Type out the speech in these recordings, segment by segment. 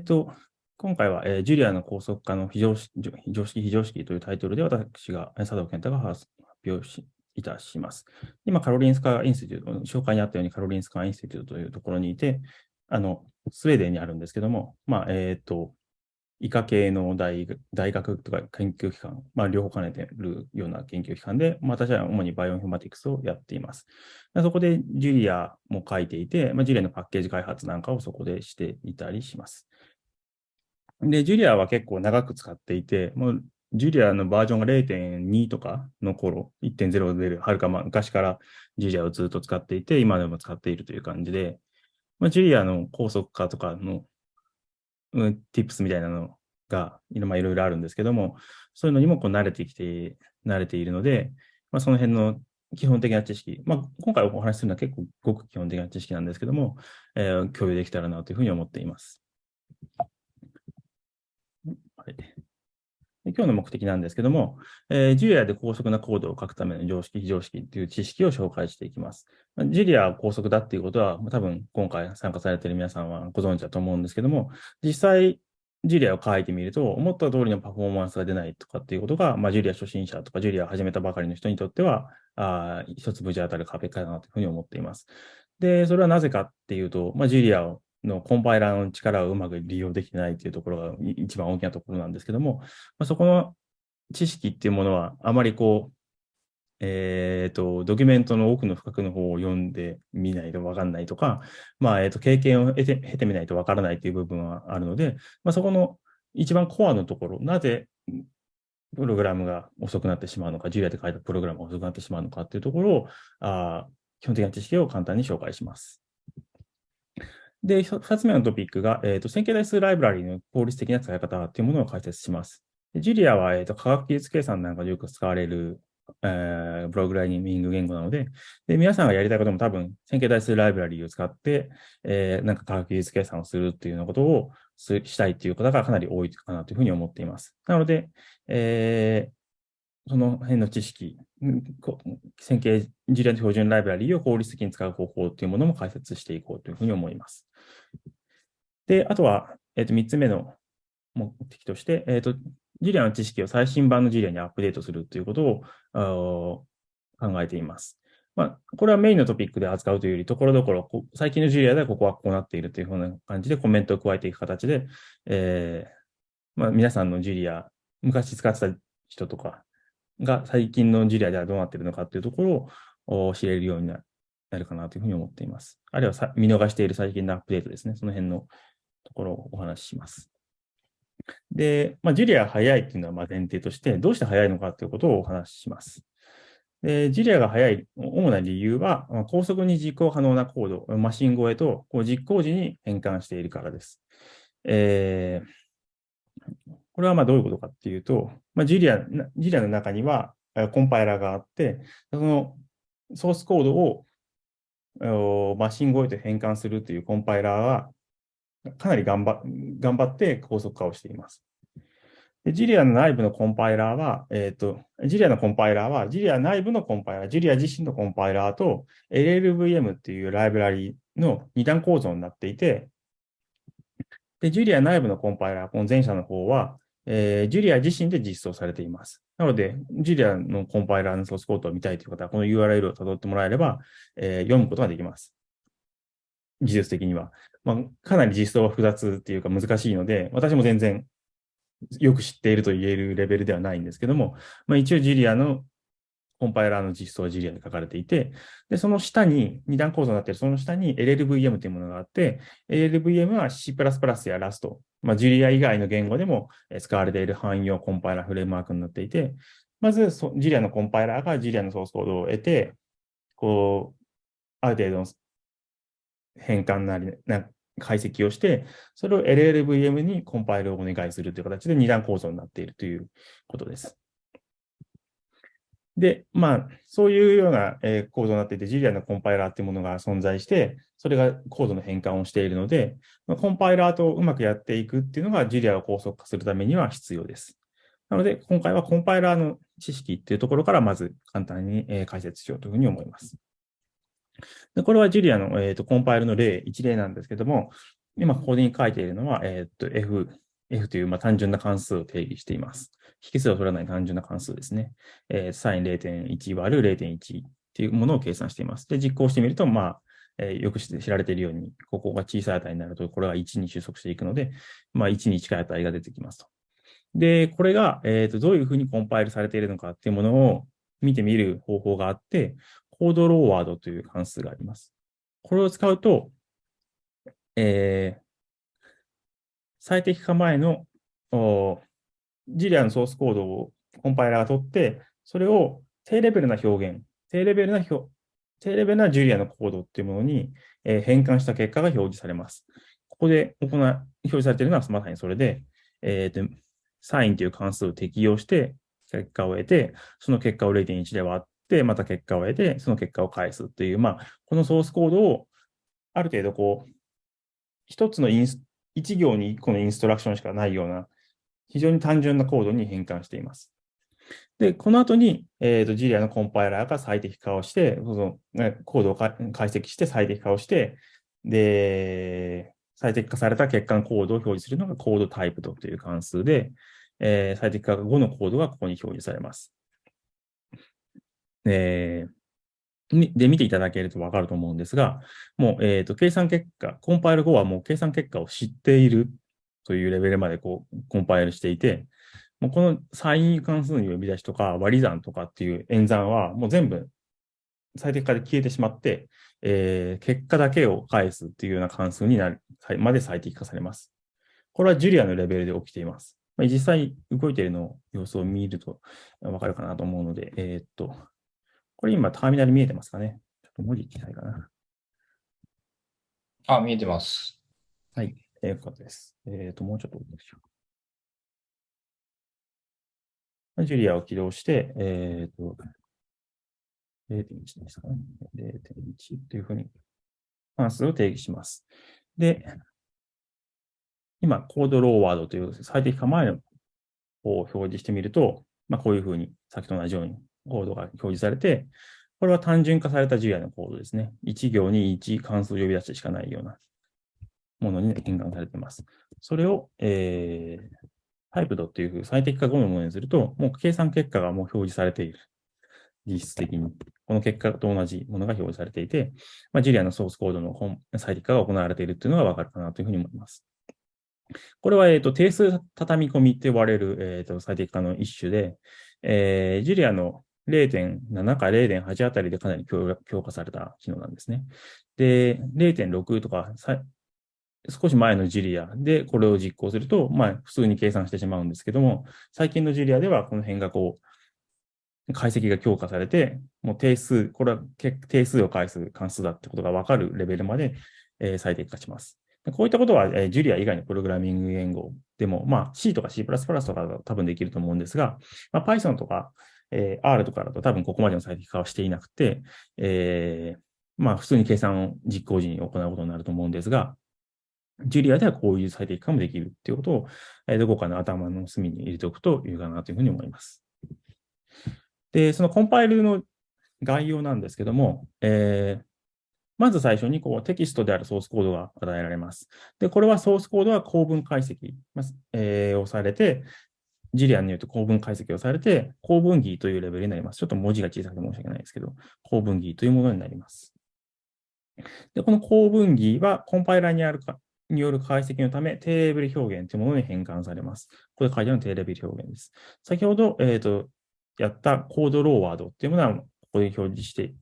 っと、今回は、えー、ジュリアの高速化の非常識、非常識、非常識というタイトルで私が、佐藤健太が発表しいたします。今、カロリンスカ Institute、紹介にあったようにカロリンスカ Institute というところにいて、あの、スウェーデンにあるんですけども、まあ、えっ、ー、と、医科系の大大学とか研究機関、まあ、両方兼ねているような研究機関で、まあ、私は主にバイオインフォマティクスをやっています。そこでジュリアも書いていて、まあ、ジュリアのパッケージ開発なんかをそこでしていたりします。で、ジュリアは結構長く使っていて、もうジュリアのバージョンが0.2とかの頃、1.0で出る、はるか昔からジュリアをずっと使っていて、今でも使っているという感じで、まあ、ジュリアの高速化とかの、うん、tips みたいなのが、まあ、いろいろあるんですけども、そういうのにもこう慣れてきて、慣れているので、まあ、その辺の基本的な知識、まあ、今回お話しするのは結構ごく基本的な知識なんですけども、えー、共有できたらなというふうに思っています。はい今日の目的なんですけども、えー、ジュリアで高速なコードを書くための常識、非常識という知識を紹介していきます。ジュリアは高速だっていうことは、多分今回参加されている皆さんはご存知だと思うんですけども、実際、ジュリアを書いてみると、思った通りのパフォーマンスが出ないとかっていうことが、まあ、ジュリア初心者とか、ジュリアを始めたばかりの人にとっては、あ一つ無事当たる壁かなというふうに思っています。で、それはなぜかっていうと、まあ、ジュリアをのコンパイラーの力をうまく利用できてないというところが一番大きなところなんですけども、まあ、そこの知識っていうものはあまりこう、えっ、ー、と、ドキュメントの奥の深くの方を読んでみないとわかんないとか、まあ、えっ、ー、と、経験を得て、経てみないとわからないという部分はあるので、まあ、そこの一番コアのところ、なぜプログラムが遅くなってしまうのか、ジュリアで書いたプログラムが遅くなってしまうのかっていうところを、あ基本的な知識を簡単に紹介します。で、二つ目のトピックが、えっ、ー、と、線形代数ライブラリの効率的な使い方というものを解説します。ジュリアは、えっ、ー、と、科学技術計算なんかでよく使われる、えー、プログラミング言語なのでで、皆さんがやりたいことも多分、線形代数ライブラリを使って、えー、なんか科学技術計算をするっていうようなことをしたいっていう方がかなり多いかなというふうに思っています。なので、えー、その辺の知識、線形ジュリアの標準ライブラリを効率的に使う方法というものも解説していこうというふうに思います。で、あとは、えっ、ー、と、3つ目の目的として、えっ、ー、と、ジュリアの知識を最新版のジュリアにアップデートするということを考えています。まあ、これはメインのトピックで扱うというより、ところどころ、最近のジュリアではここはこうなっているというふうな感じでコメントを加えていく形で、えーまあ、皆さんのジュリア、昔使ってた人とかが最近のジュリアではどうなっているのかというところを知れるようになるかなというふうに思っています。あるいは見逃している最近のアップデートですね。その辺のところをお話しします。で、まあ、ジュリアが早いっていうのはま前提として、どうして早いのかということをお話しします。でジュリアが早い主な理由は、高速に実行可能なコード、マシン越えとこう実行時に変換しているからです。えー、これはまあどういうことかっていうと、まあ、ジュリアジュリアの中にはコンパイラーがあって、そのソースコードをマシン越えと変換するというコンパイラーはかなり頑張頑張って高速化をしています。でジュリアの内部のコンパイラーは、えっ、ー、と、ジュリアのコンパイラーは、ジュリア内部のコンパイラー、ジュリア自身のコンパイラーと LLVM っていうライブラリの二段構造になっていて、で、ジュリア内部のコンパイラー、この前者の方は、えー、ジュリア自身で実装されています。なので、ジュリアのコンパイラーのソースコードを見たいという方は、この URL を辿ってもらえれば、えー、読むことができます。技術的には。まあ、かなり実装は複雑っていうか難しいので、私も全然よく知っていると言えるレベルではないんですけども、まあ、一応ジュリアのコンパイラーの実装はジュリアで書かれていて、で、その下に、二段構造になっているその下に LLVM というものがあって、LLVM は C++ や Rust、まあ、ジュリア以外の言語でも使われている汎用コンパイラーフレームワークになっていて、まずジュリアのコンパイラーがジュリアのソースコードを得て、こう、ある程度の変換なり、な解析をして、それを LLVM にコンパイルをお願いするという形で二段構造になっているということです。で、まあ、そういうような、え構造になっていて、ジュリアのコンパイラーっていうものが存在して、それがコードの変換をしているので、まコンパイラーとうまくやっていくっていうのが、ジュリアを高速化するためには必要です。なので、今回はコンパイラーの知識っていうところから、まず簡単に解説しようというふうに思います。でこれはジュリアの、えーと、コンパイルの例、一例なんですけども、今、ここに書いているのは、えっ、と、F、F というまあ単純な関数を定義しています。引数を取らない単純な関数ですね。えー、サイン0.1割る0.1っていうものを計算しています。で、実行してみると、まあ、えー、よく知られているように、ここが小さい値になると、これは1に収束していくので、まあ、1に近い値が出てきますと。で、これが、えっ、ー、と、どういうふうにコンパイルされているのかっていうものを見てみる方法があって、コードローワードという関数があります。これを使うと、えー、最適化前のジリアのソースコードをコンパイラーが取って、それを低レベルな表現、低レベルな表、低レベルなジュリアのコードっていうものに、え、変換した結果が表示されます。ここで行表示されているのはまさにそれで、えーと、サインという関数を適用して結果を得て、その結果を0.1で割っ、また結果を得て、その結果を返すっていう、まあ、このソースコードをある程度こう、一つのインス、一行に一個のインストラクションしかないような、非常に単純なコードに変換しています。で、この後に、えっ、ー、と、ジリアのコンパイラーが最適化をして、その、ね、コードを解析して最適化をして、で、最適化された欠陥コードを表示するのがコードタイプという関数で、えー、最適化後のコードがここに表示されます。えー、で、見ていただけるとわかると思うんですが、もう、えっ、ー、と、計算結果、コンパイル後はもう計算結果を知っているというレベルまでこう、コンパイルしていて、もうこのサイン関数の呼び出しとか割り算とかっていう演算はもう全部最適化で消えてしまって、えー、結果だけを返すっていうような関数になる、まで最適化されます。これはジュリアのレベルで起きています。まあ、実際動いているの様子を見るとわかるかなと思うので、えー、っと、これ今ターミナル見えてますかね？ちょっと文字いきたいかな。あ、見えてます。はい、えー、よかったです。えー、っと、もうちょっとしよう。ジュリアを起動して、えっ、ー、と、0.1ですかね。0.1というふうに関数を定義します。で、今、コードローワードという最適化前のを表示してみると、まあ、こういうふうに、先と同じようにコードが表示されて、これは単純化されたジュリアのコードですね。1行に1関数呼び出してしかないようなものに変換されています。それを、えー、タイプドっていう最適化後のものにすると、もう計算結果がもう表示されている。実質的に。この結果と同じものが表示されていて、まあ、ジュリアのソースコードの本最適化が行われているっていうのがわかるかなというふうに思います。これは、えっ、と、定数畳み込みって呼ばれる、えっ、と、最適化の一種で、えー、ジュリアの0.7か0.8あたりでかなり強化された機能なんですね。で、0.6とか少し前のジュリアでこれを実行すると、まあ、普通に計算してしまうんですけども、最近のジュリアではこの辺がこう、解析が強化されて、もう定数、これは定数を返す関数だってことがわかるレベルまで、えー、最適化します。こういったことは、えー、ジュリア以外のプログラミング言語でも、まあ、C とか C++ とか多分できると思うんですが、まあ、Python とか、えー、R とかだと多分ここまでの最適化はしていなくて、えー、まあ、普通に計算を実行時に行うことになると思うんですが、ジュリアではこういう最適化もできるっていうことを、えどこかの頭の隅に入れておくといいかなというふうに思います。で、そのコンパイルの概要なんですけども、えー、まず最初にこうテキストであるソースコードが与えられます。で、これはソースコードは構文解析、えー、をされて、ジュリアンによって構文解析をされて、構文儀というレベルになります。ちょっと文字が小さくて申し訳ないですけど、構文儀というものになります。で、この構文儀はコンパイラーにあるかによる解析のため、低レベル表現というものに変換されます。これ書いてある低レベル表現です。先ほど、えっ、ー、と、やったコードローワードっていうものは、ここで表示して、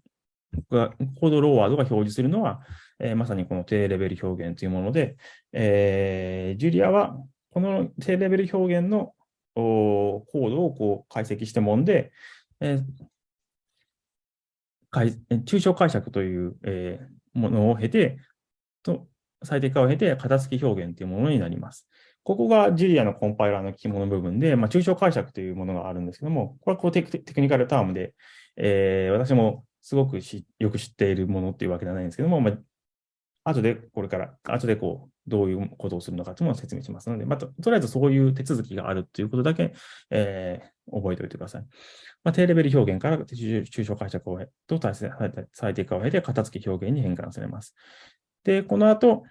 コードローワードが表示するのは、えー、まさにこの低レベル表現というもので、えー、ジュリアはこの低レベル表現のコードをこう解析してもんで、えー、抽象解釈という、えー、ものを経て、と最適化を経て、型付き表現というものになります。ここがジュリアのコンパイラーの肝の部分で、まあ、抽象解釈というものがあるんですけども、これはこうテクニカルタームで、えー、私もすごくよく知っているものっていうわけではないんですけども、まあ、後でこれから、後でこう、どういうことをするのかというのを説明しますので、まあ、とりあえずそういう手続きがあるということだけ、えー、覚えておいてください。まあ、低レベル表現から抽象解釈をと最適化を経て、型付き表現に変換されます。で、この後、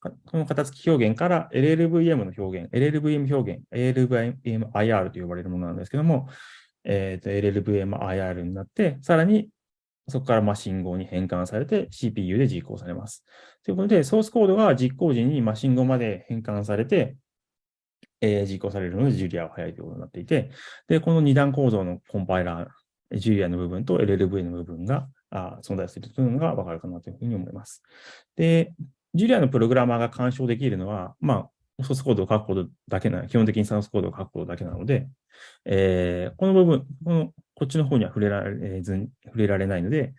この型付き表現から LLVM の表現、LLVM 表現、LLVMIR と呼ばれるものなんですけども、えー、LLVMIR になって、さらにそこからま信号に変換されて CPU で実行されます。ということで、ソースコードが実行時にマ信号まで変換されて、えー、実行されるので、ジュリアは早いということになっていて、で、この二段構造のコンパイラー、ジュリアの部分と LLV の部分があ存在するというのがわかるかなというふうに思います。で、ジュリアのプログラマーが干渉できるのは、まあ、ソースコードを書くことだけな、基本的にソースコードを書くことだけなので、えー、この部分、この、こっちの方には触れられず触れられないので、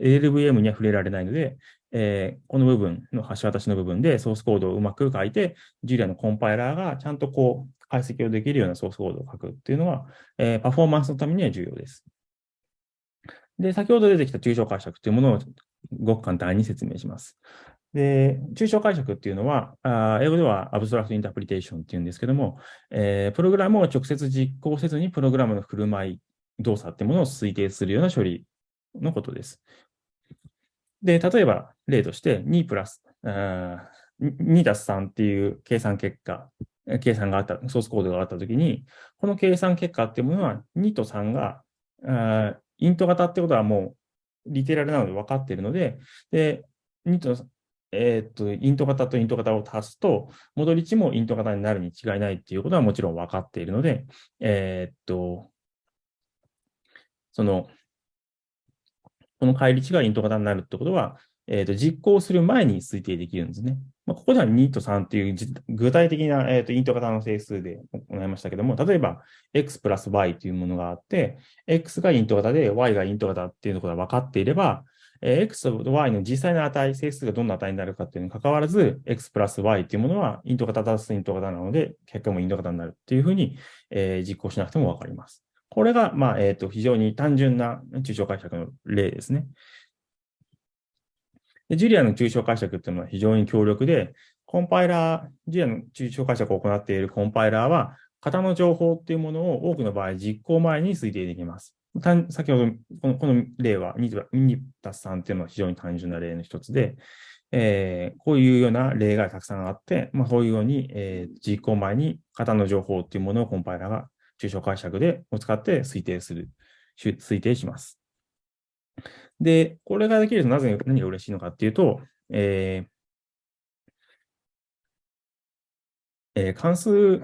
LLVM には触れられないので、えー、この部分の橋渡しの部分でソースコードをうまく書いて、ジュリアのコンパイラーがちゃんとこう解析をできるようなソースコードを書くっていうのは、えー、パフォーマンスのためには重要です。で、先ほど出てきた抽象解釈というものをごく簡単に説明します。で、抽象解釈っていうのは、あ英語では abstract interpretation っていうんですけども、えー、プログラムを直接実行せずにプログラムの振る舞い、動作ってものを推定するような処理のことです。で、例えば例として2プラス、2たす3っていう計算結果、計算があった、ソースコードがあったときに、この計算結果っていうものは2と3が、イント型ってことはもうリテラルなので分かっているので、で、2と、えー、っと、イント型とイント型を足すと、戻り値もイント型になるに違いないっていうことはもちろん分かっているので、えー、っと、その、この返り値がイント型になるってことは、えー、と実行する前に推定できるんですね。まあ、ここでは2と3っていう具体的な、えー、とイント型の整数で行いましたけども、例えば x プラス y というものがあって、x がイント型で y がイント型っていうことが分かっていれば、えー、x と y の実際の値、整数がどんな値になるかっていうのに関わらず、x プラス y っていうものはイント型足すイント型なので、結果もイント型になるっていうふうに、えー、実行しなくても分かります。これが、まあ、えっ、ー、と、非常に単純な抽象解釈の例ですね。でジュリアの抽象解釈っていうのは非常に強力で、コンパイラー、ジュリアの抽象解釈を行っているコンパイラーは、型の情報っていうものを多くの場合実行前に推定できます。先ほどこの、この例は2たす3っていうのは非常に単純な例の一つで、えー、こういうような例がたくさんあって、まあ、そういうように、えー、実行前に型の情報っていうものをコンパイラーが抽象解釈でを使って推定する、推定します。で、これができるとなぜ何が嬉しいのかっていうと、えーえー、関数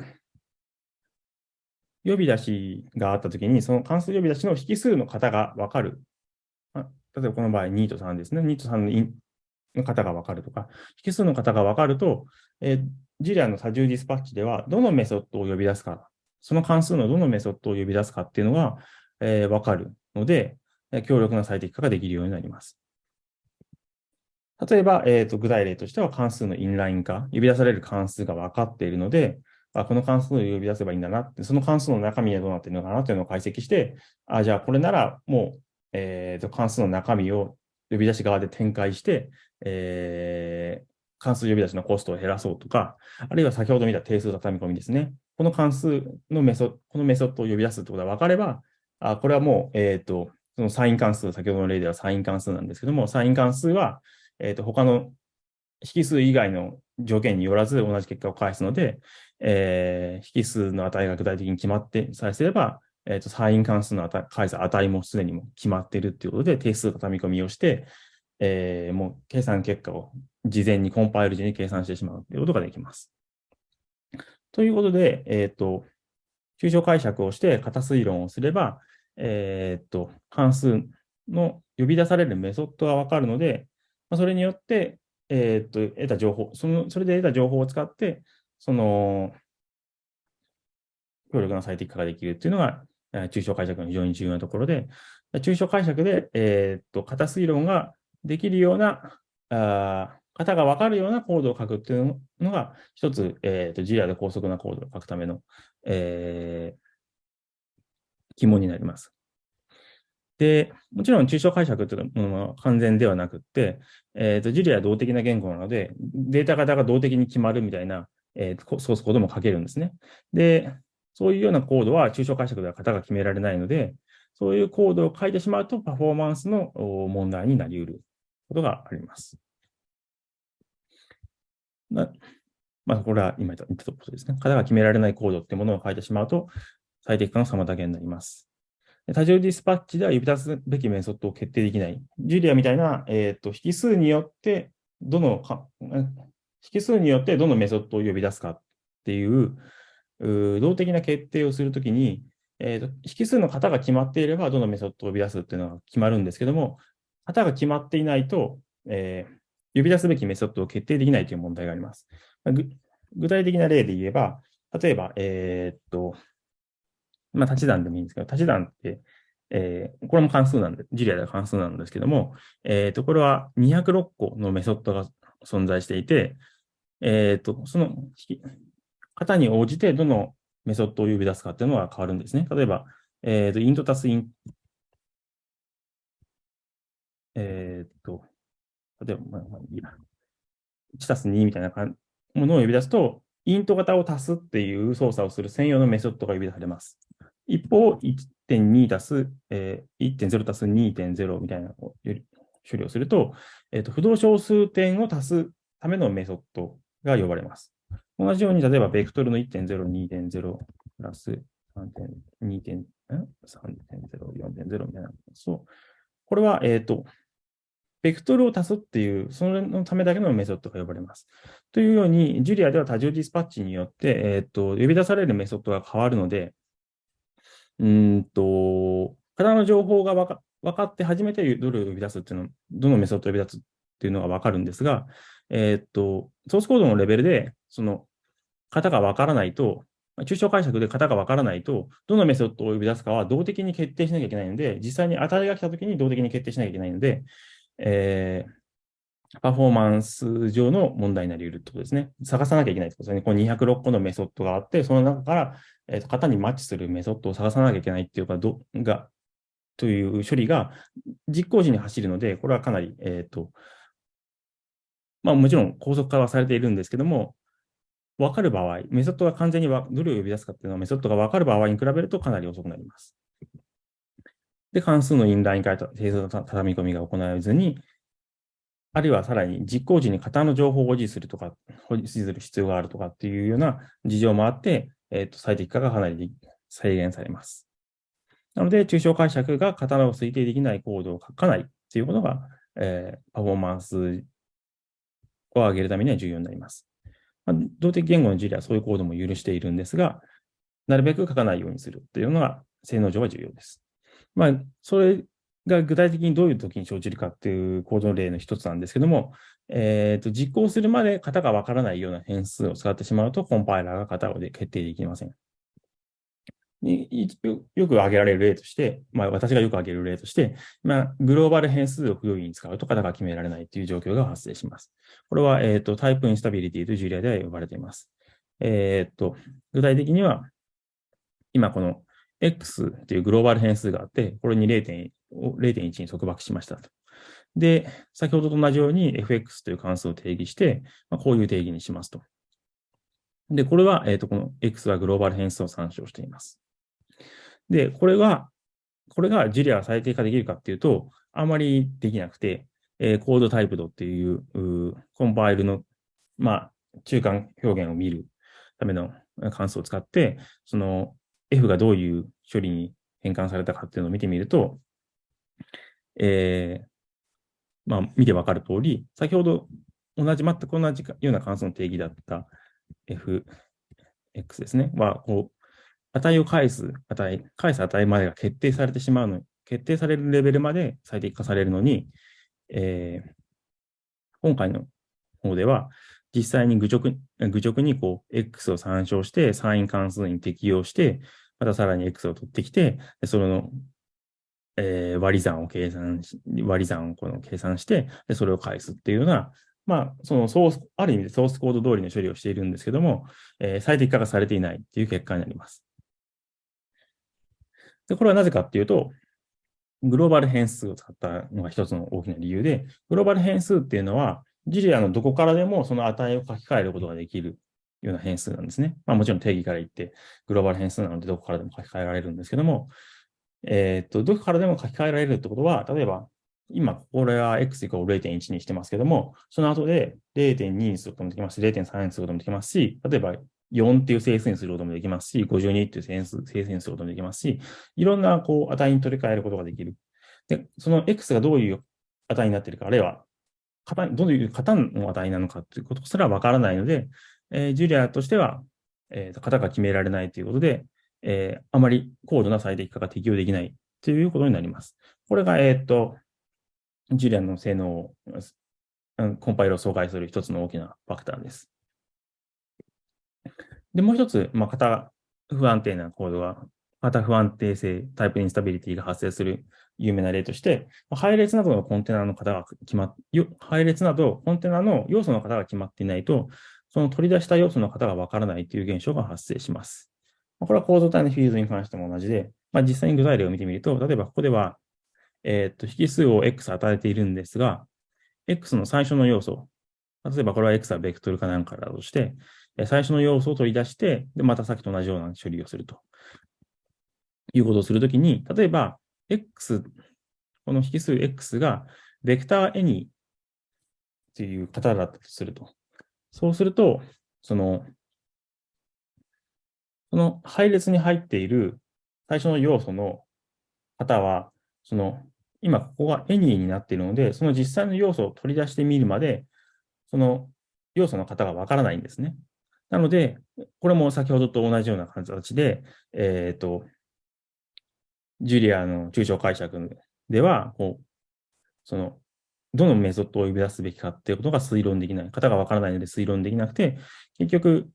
呼び出しがあったときに、その関数呼び出しの引数の型がわかる。例えばこの場合2と3ですね。2と3のの型がわかるとか、引数の型がわかると、えー、ジリアの多重ディスパッチでは、どのメソッドを呼び出すか、その関数のどのメソッドを呼び出すかっていうのが、えー、わかるので、強力な最適化ができるようになります。例えば、えーと、具体例としては関数のインライン化、呼び出される関数が分かっているので、あこの関数を呼び出せばいいんだなって、その関数の中身はどうなっているのかなというのを解析して、あじゃあこれならもう、えーと、関数の中身を呼び出し側で展開して、えー、関数呼び出しのコストを減らそうとか、あるいは先ほど見た定数畳み込みですね。この関数のメソッド、このメソッドを呼び出すってことが分かれば、あこれはもう、えっ、ー、と、そのサイン関数、先ほどの例ではサイン関数なんですけども、サイン関数は、えっ、と、他の引数以外の条件によらず同じ結果を返すので、えー、引数の値が具体的に決まってさえすれば、えっ、ー、と、サイン関数の値返す値もすでにも決まっているということで、定数畳み込みをして、えー、もう計算結果を事前にコンパイル時に計算してしまうということができます。ということで、えっ、ー、と、抽象解釈をして型推論をすれば、えっ、と、関数の呼び出されるメソッドがわかるので、まあ、それによって、えっ、と、得た情報、その、それで得た情報を使って、その、強力な最適化ができるっていうのが、抽象解釈の非常に重要なところで、抽象解釈で、えっ、と、型推論ができるような、あ型がわかるようなコードを書くっていうのが、一つ、えっ、と、ジリアで高速なコードを書くための、えー、肝になります。で、もちろん抽象解釈というのは完全ではなくって、えっ、ー、と、ジュリアは動的な言語なので、データ型が動的に決まるみたいな、えー、ソースコードも書けるんですね。で、そういうようなコードは抽象解釈では型が決められないので、そういうコードを書いてしまうとパフォーマンスの問題になり得ることがあります。なまあ、これは今言ったことですね。型が決められないコードってものを書いてしまうと、最適化の妨げになります。多重ディスパッチでは呼び出すべきメソッドを決定できない。ジュリアみたいな、えっ、ー、と、引数によって、どのか、引数によってどのメソッドを呼び出すかっていう、動的な決定をするときに、えーと、引数の型が決まっていれば、どのメソッドを呼び出すっていうのが決まるんですけども、型が決まっていないと、えー、呼び出すべきメソッドを決定できないという問題があります。具体的な例で言えば、例えば、えー、っと、まあ、立ち算でもいいんですけど、立ち算って、えー、これも関数なんで、ジュリアでは関数なんですけども、えー、っと、これは206個のメソッドが存在していて、えっと、その型に応じてどのメソッドを呼び出すかっていうのは変わるんですね。例えば、えっと、イント足すイン、えっと、例えば、まあ、まあいいや。1たす2みたいなものを呼び出すと、イント型を足すっていう操作をする専用のメソッドが呼び出されます。一方、1.2足す、えー、1.0足す2.0みたいな処理をすると、えーと、不動小数点を足すためのメソッドが呼ばれます。同じように、例えば、ベクトルの1.0、2.0プラス3.2.3.0、4.0みたいな。そう。これは、えっ、ー、と、ベクトルを足すっていう、それのためだけのメソッドが呼ばれます。というように、ジュリアでは多重ディスパッチによって、えっ、ー、と、呼び出されるメソッドが変わるので、うんと、型の情報が分か分かって初めてどれを呼び出すっていうの、どのメソッドを呼び出すっていうのが分かるんですが、えっ、と、ソースコードのレベルで、その、型が分からないと、抽象解釈で型が分からないと、どのメソッドを呼び出すかは動的に決定しなきゃいけないので、実際に値が来たときに動的に決定しなきゃいけないので、えー、パフォーマンス上の問題になり得るってことですね。探さなきゃいけないってことですね。この206個のメソッドがあって、その中から、えーと、型にマッチするメソッドを探さなきゃいけないっていうか、どが、という処理が実行時に走るので、これはかなり、えっ、ー、と、まあもちろん高速化はされているんですけども、わかる場合、メソッドが完全にどれを呼び出すかっていうのはメソッドがわかる場合に比べるとかなり遅くなります。で、関数のインラインから定数の畳み込みが行われずに、あるいはさらに実行時に型の情報を保持するとか、保持する必要があるとかっていうような事情もあって、えっ、ー、と、最適化がかなり制限されます。なので、抽象解釈が型を推定できないコードを書かないっていうことが、えー、パフォーマンスを上げるためには重要になります。まあ、動的言語の事例はそういうコードも許しているんですが、なるべく書かないようにするというのが性能上は重要です。まあ、それが具体的にどういう時に生じるかっていう構造例の一つなんですけども、えっ、ー、と、実行するまで型がわからないような変数を使ってしまうと、コンパイラーが型を決定できません。よく挙げられる例として、まあ私がよく挙げる例として、まあグローバル変数を不用意に使うと型が決められないという状況が発生します。これは、えっ、ー、と、タイプインスタビリティというジュリアでは呼ばれています。えっ、ー、と、具体的には、今この X っていうグローバル変数があって、これに0.1に束縛しましたと。で、先ほどと同じように fx という関数を定義して、まあ、こういう定義にしますと。で、これは、えっ、ー、と、この x はグローバル変数を参照しています。で、これが、これがジュリアが最適化できるかっていうと、あまりできなくて、えー、コードタイプドっていううコンパイルの、まあ、中間表現を見るための関数を使って、その F がどういう処理に変換されたかっていうのを見てみると、えー、まあ、見てわかる通り、先ほど同じ、全く同じような関数の定義だった fx ですね、は、こう、値を返す値、返す値までが決定されてしまうのに、決定されるレベルまで最適化されるのに、えー、今回の方では、実際に愚直愚直にこう、x を参照して、サイン関数に適用して、またさらに x を取ってきて、その、えー、割り算を計算し、割り算をこの計算して、でそれを返すっていうような、まあ、そのソース、ある意味でソースコード通りの処理をしているんですけども、えー、最適化がされていないっていう結果になります。で、これはなぜかっていうと、グローバル変数を使ったのが一つの大きな理由で、グローバル変数っていうのは、ジリアのどこからでもその値を書き換えることができるような変数なんですね。まあもちろん定義から言って、グローバル変数なのでどこからでも書き換えられるんですけども、えっ、と、どこからでも書き換えられるってことは、例えば、今、これは x イコール0.1にしてますけども、その後で0.2にすることもできますし、0.3にすることもできますし、例えば4っていう整数にすることもできますし、52っていう整数整数にすることもできますし、いろんなこう値に取り替えることができる。で、その x がどういう値になっているか、あるいは型どういう型の値なのかということすらわからないので、えー、ジュリアとしては、えー、型が決められないということで、えー、あまり高度な最適化が適用できないということになります。これが、えっ、と、ジュリアの性能を、コンパイルを阻害する一つの大きなファクターです。で、もう一つ、まあ、型不安定なコードは、型不安定性、タイプインスタビリティが発生する有名な例として、配列などのコンテナの型が決まっ、配列などコンテナの要素の型が決まっていないと、その取り出した要素の型がわからないという現象が発生します。これは構造体のフィールドに関しても同じで、まあ、実際に具体例を見てみると、例えばここでは、えっ、と、引数を x 与えているんですが、x の最初の要素、例えばこれは x はベクトルかなんかだとして、最初の要素を取り出して、で、またさっきと同じような処理をすると。いうことをするときに、例えば、x、この引数 x が、ベクター any という型だったとすると。そうすると、その、その配列に入っている最初の要素の型は、その、今ここが any になっているので、その実際の要素を取り出してみるまで、その要素の型がわからないんですね。なので、これも先ほどと同じような形で、えっ、ー、と、ジュリアの抽象解釈では、こう、その、どのメソッドを呼び出すべきかっていうことが推論できない。型がわからないので推論できなくて、結局、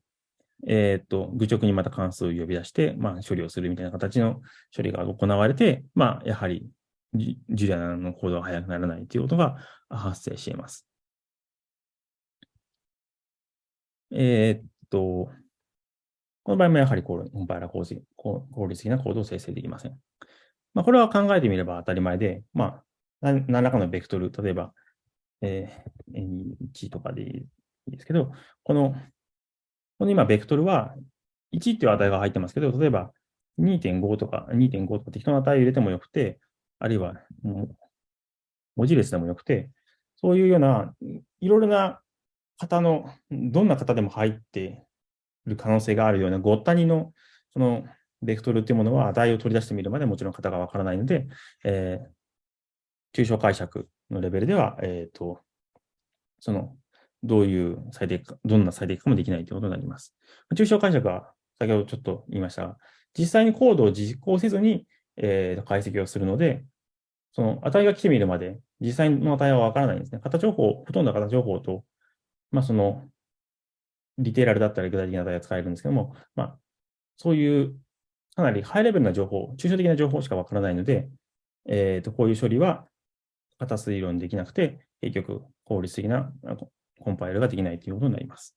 えっ、ー、と、愚直にまた関数を呼び出して、まあ、処理をするみたいな形の処理が行われて、まあ、やはりジュリアのコードが速くならないということが発生しています。えー、っと、この場合もやはりコンパイラー効率効率的なコードを生成できません。まあ、これは考えてみれば当たり前で、まあ、何らかのベクトル、例えば、えー、1とかでいいですけど、この、この今、ベクトルは1っていう値が入ってますけど、例えば2.5とか2.5とか適当な値を入れてもよくて、あるいは文字列でもよくて、そういうような、いろいろな型の、どんな型でも入っている可能性があるようなごったにの、その、ベクトルっていうものは値を取り出してみるまでもちろん型がわからないので、えー、抽象解釈のレベルでは、えっ、ー、と、その、どういう最適化、どんな最適化もできないということになります。抽象解釈は先ほどちょっと言いましたが、実際にコードを実行せずに、えー、解析をするので、その値が来てみるまで、実際の値はわからないんですね。型情報、ほとんど型情報と、まあその、ディテーラルだったり具体的な値が使えるんですけども、まあ、そういうかなりハイレベルな情報、抽象的な情報しかわからないので、えっ、ー、と、こういう処理は型推論できなくて、結局効率的なコンパイルができないということになります。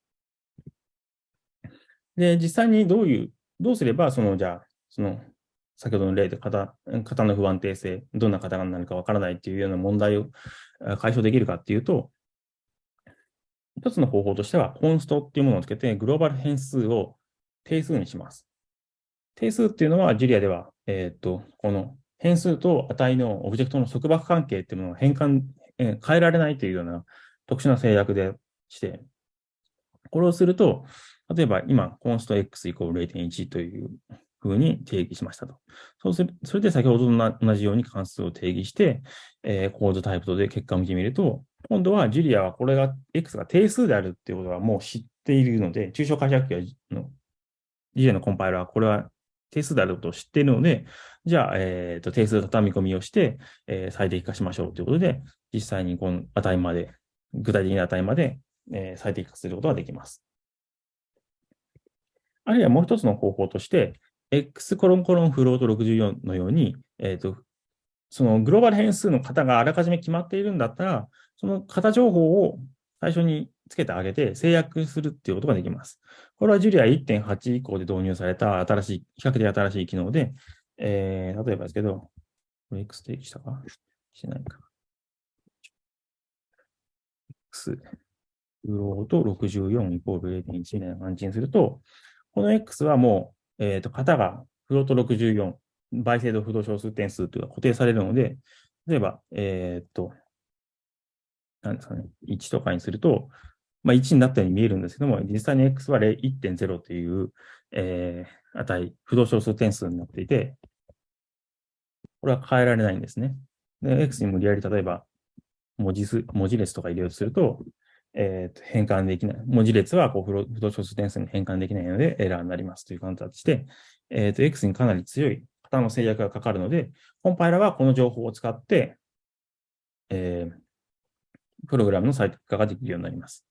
で、実際にどういう、どうすれば、その、じゃあ、その、先ほどの例で型、型の不安定性、どんな型が何かわからないっていうような問題を解消できるかっていうと、一つの方法としては、コンストっていうものをつけて、グローバル変数を定数にします。定数っていうのは、ジュリアでは、えっ、と、この変数と値のオブジェクトの束縛関係っていうものを変換、え変えられないというような特殊な制約でして、これをすると、例えば今、コンスト x イコール0.1というふうに定義しましたと。そうする、それで先ほどと同じように関数を定義して、えー、コードタイプとで結果を見てみると、今度はジュリアはこれが x が定数であるっていうことはもう知っているので、抽象解釈機のジュリアのコンパイラーはこれは定数であることを知っているので、じゃあ、えっ、ー、と、定数畳み込みをして、えー、最適化しましょうということで、実際にこの値まで、具体的な値まで、えー、最適化することができます。あるいはもう一つの方法として、x コロンコロンフロート64のように、えっ、ー、と、そのグローバル変数の型があらかじめ決まっているんだったら、その型情報を最初につけてあげて制約するっていうことができます。これは Julia 1.8以降で導入された新しい、比較的新しい機能で、えー、例えばですけど、これ X 定義したか？しないか。X、フロート64イコール0.1みたいな感じにすると、この X はもう、えっ、ー、と、型がフロート64、倍精度不動小数点数というのが固定されるので、例えば、えー、っと、なんですかね、1とかにすると、まあ、1になったように見えるんですけども、実際に x は1.0という、えー、値、不動小数点数になっていて、これは変えられないんですね。で、x に無理やり例えば文字数、文字列とか入れようとすると、えー、と変換できない。文字列はこう不動小数点数に変換できないのでエラーになりますという形で、えー、と X にかなり強い型の制約がかかるので、コンパイラはこの情報を使って、えー、プログラムの最適化ができるようになります。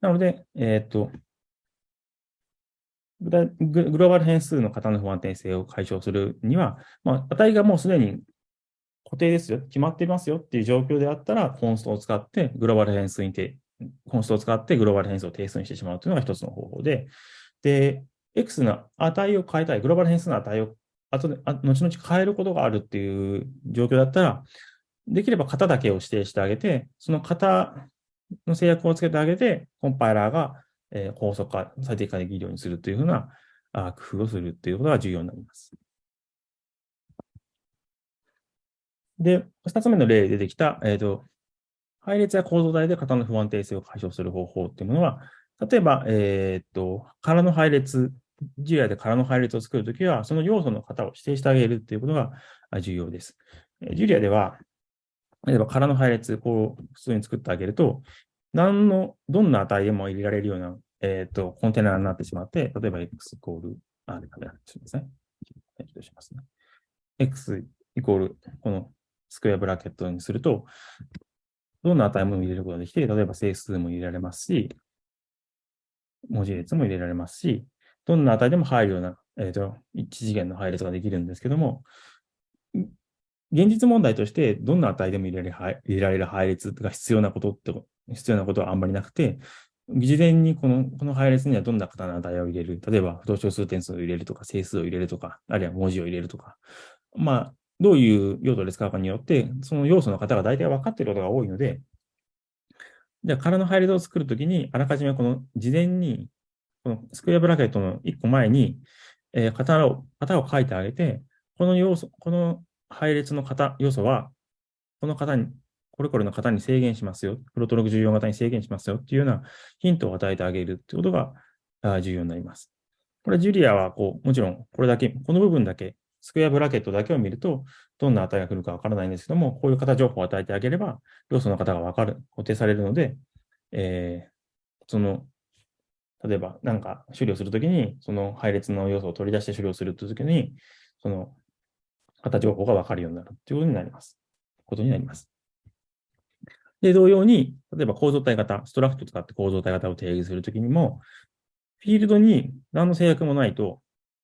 なので、えっ、と、グローバル変数の型の不安定性を解消するには、まあ、値がもうすでに固定ですよ、決まっていますよっていう状況であったら、コンストを使ってグローバル変数にて、コンストを使ってグローバル変数を定数にしてしまうというのが一つの方法で、で、X の値を変えたい、グローバル変数の値を後で、後々変えることがあるっていう状況だったら、できれば型だけを指定してあげて、その型の制約をつけてあげて、コンパイラーが、え高速化、最適化できるようにするというふうなあ工夫をするということが重要になります。で、二つ目の例で出てきた、えっ、ー、と、配列や構造体で型の不安定性を解消する方法っていうものは、例えば、えっ、ー、と、空の配列、ジュリアで空の配列を作るときは、その要素の型を指定してあげるということが重要です。ジュリアでは、例えば空の配列、こう、普通に作ってあげると、何の、どんな値でも入れられるような、えっ、ー、と、コンテナになってしまって、例えば x イコール、あ、で、ダメだ、すみません。しますね。x イコール、このスクエアブラケットにすると、どんな値も入れることができて、例えば整数も入れられますし、文字列も入れられますし、どんな値でも入るような、えっ、ー、と、一次元の配列ができるんですけども、現実問題として、どんな値でも入れられる入れられる配列が必要なことって、必要なことはあんまりなくて、事前にこのこの配列にはどんな型の値を入れる、例えば不動小数点数を入れるとか、整数を入れるとか、あるいは文字を入れるとか、まあ、どういう用途で使うかによって、その要素の型が大体分かっていることが多いので、じゃあ、空の配列を作るときに、あらかじめこの事前に、このスクエアブラケットの1個前に、えー、型を、型を書いてあげて、この要素、この配列の型、要素は、この型に、これこれの型に制限しますよ。プロトログ14型に制限しますよっていうようなヒントを与えてあげるってことが重要になります。これ、ジュリアは、こう、もちろん、これだけ、この部分だけ、スクエアブラケットだけを見ると、どんな値が来るかわからないんですけども、こういう型情報を与えてあげれば、要素の型がわかる、固定されるので、えー、その、例えば、なんか処理をするときに、その配列の要素を取り出して処理をするときに、その型情報がわかるようになるということになります。ことになります。で、同様に、例えば構造体型、ストラクトを使って構造体型を定義するときにも、フィールドに何の制約もないと、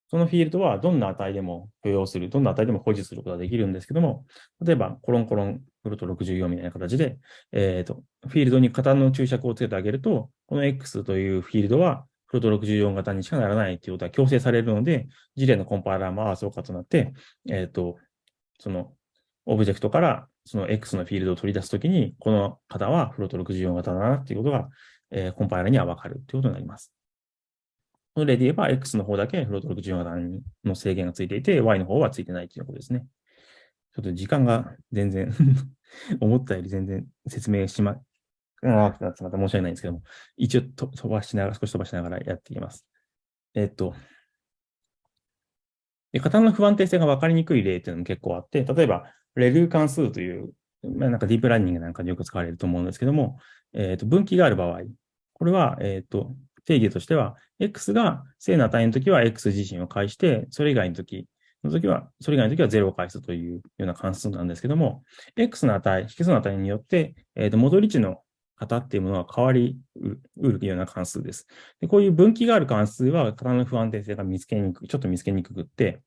そのフィールドはどんな値でも許容する、どんな値でも保持することができるんですけども、例えば、コロンコロンフルト64みたいな形で、えっ、ー、と、フィールドに型の注釈をつけてあげると、この X というフィールドは、フルト64型にしかならないということは強制されるので、事例のコンパイラーもああ、そうかとなって、えっ、ー、と、その、オブジェクトからその X のフィールドを取り出すときに、この型はフロート64型だなっていうことが、えー、コンパイラーにはわかるということになります。この例で言えば、X の方だけフロート64型の制限がついていて、Y の方はついてないということですね。ちょっと時間が全然 思ったより全然説明しま、長くなってまた。申し訳ないんですけども、一応飛ばしながら、少し飛ばしながらやっていきます。えっと、で型の不安定性が分かりにくい例っていうのも結構あって、例えば、レル関数という、まあ、なんかディープラーニングなんかでよく使われると思うんですけども、えっ、と、分岐がある場合、これは、えっ、と、定義としては、x が正の値の時は x 自身を返して、それ以外の時の時は、それ以外の時は0を返すというような関数なんですけども、x の値、引数の値によって、えっ、ー、と、戻り値の型っていうものは変わりうるような関数です。でこういう分岐がある関数は型の不安定性が見つけにくく、ちょっと見つけにくくって、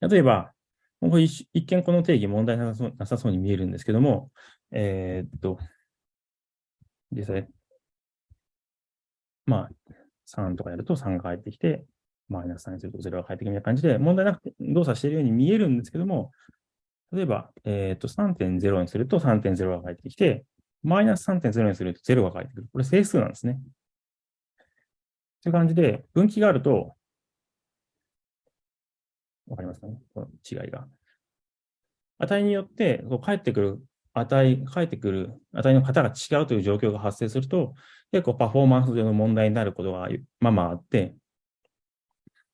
例えば、これ一見この定義問題なさそうなさそうに見えるんですけども、えー、っと、実際、まあ、3とかやると3が返ってきて、マイナス3にすると0が返ってくるみたいな感じで、問題なくて動作しているように見えるんですけども、例えば、えっ、と、3.0にすると3.0が返ってきて、マイナス3.0にすると0が返ってくる。これ整数なんですね。という感じで、分岐があると、わかりますかね？この違いが。値によってこう返ってくる値、返ってくる値の型が違うという状況が発生すると、結構パフォーマンス上の問題になることがまあまああって、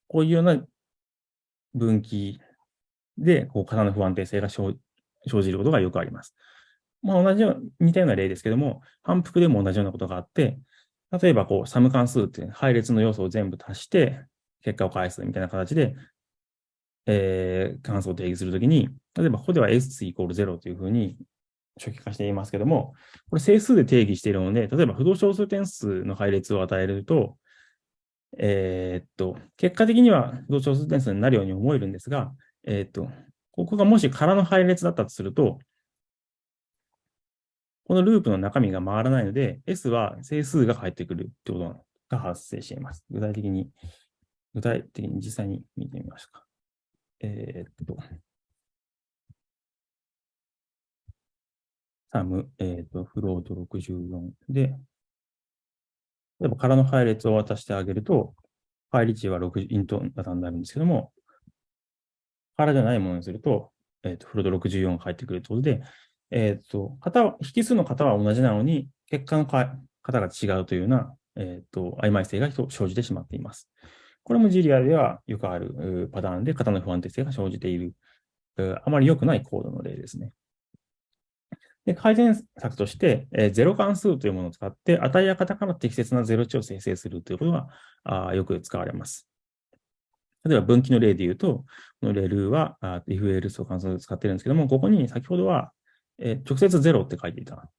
こういうような分岐で、こう、型の不安定性が生じることがよくあります。まあ、同じような、似たような例ですけども、反復でも同じようなことがあって、例えば、こう、サム関数って配列の要素を全部足して、結果を返すみたいな形で、えー、関数を定義するときに、例えばここでは s イコール0というふうに初期化していますけども、これ整数で定義しているので、例えば不動小数点数の配列を与えると、えー、っと、結果的には不動小数点数になるように思えるんですが、えっと、ここがもし空の配列だったとすると、このループの中身が回らないので、S は整数が返ってくるということが発生しています。具体的に、具体的に実際に見てみましょうか。えー、っと、サム、えー、っと、フロート64で、例えば空の配列を渡してあげると、配列値は6イント型になるんですけども、空じゃないものにすると、えっ、と、フロート64が返ってくるということで、えっ、と、型引数の型は同じなのに、結果の型が違うというような、えっ、と、曖昧性が生じてしまっています。これもジリアではよくあるパターンで型の不安定性が生じている、あまり良くないコードの例ですね。で改善策として、えー、ゼロ関数というものを使って、値や型から適切なゼロ値を生成するということがあよく使われます。例えば分岐の例で言うと、このレルーは、if else を関数を使っているんですけども、ここに先ほどは、えー、直接0って書いていた。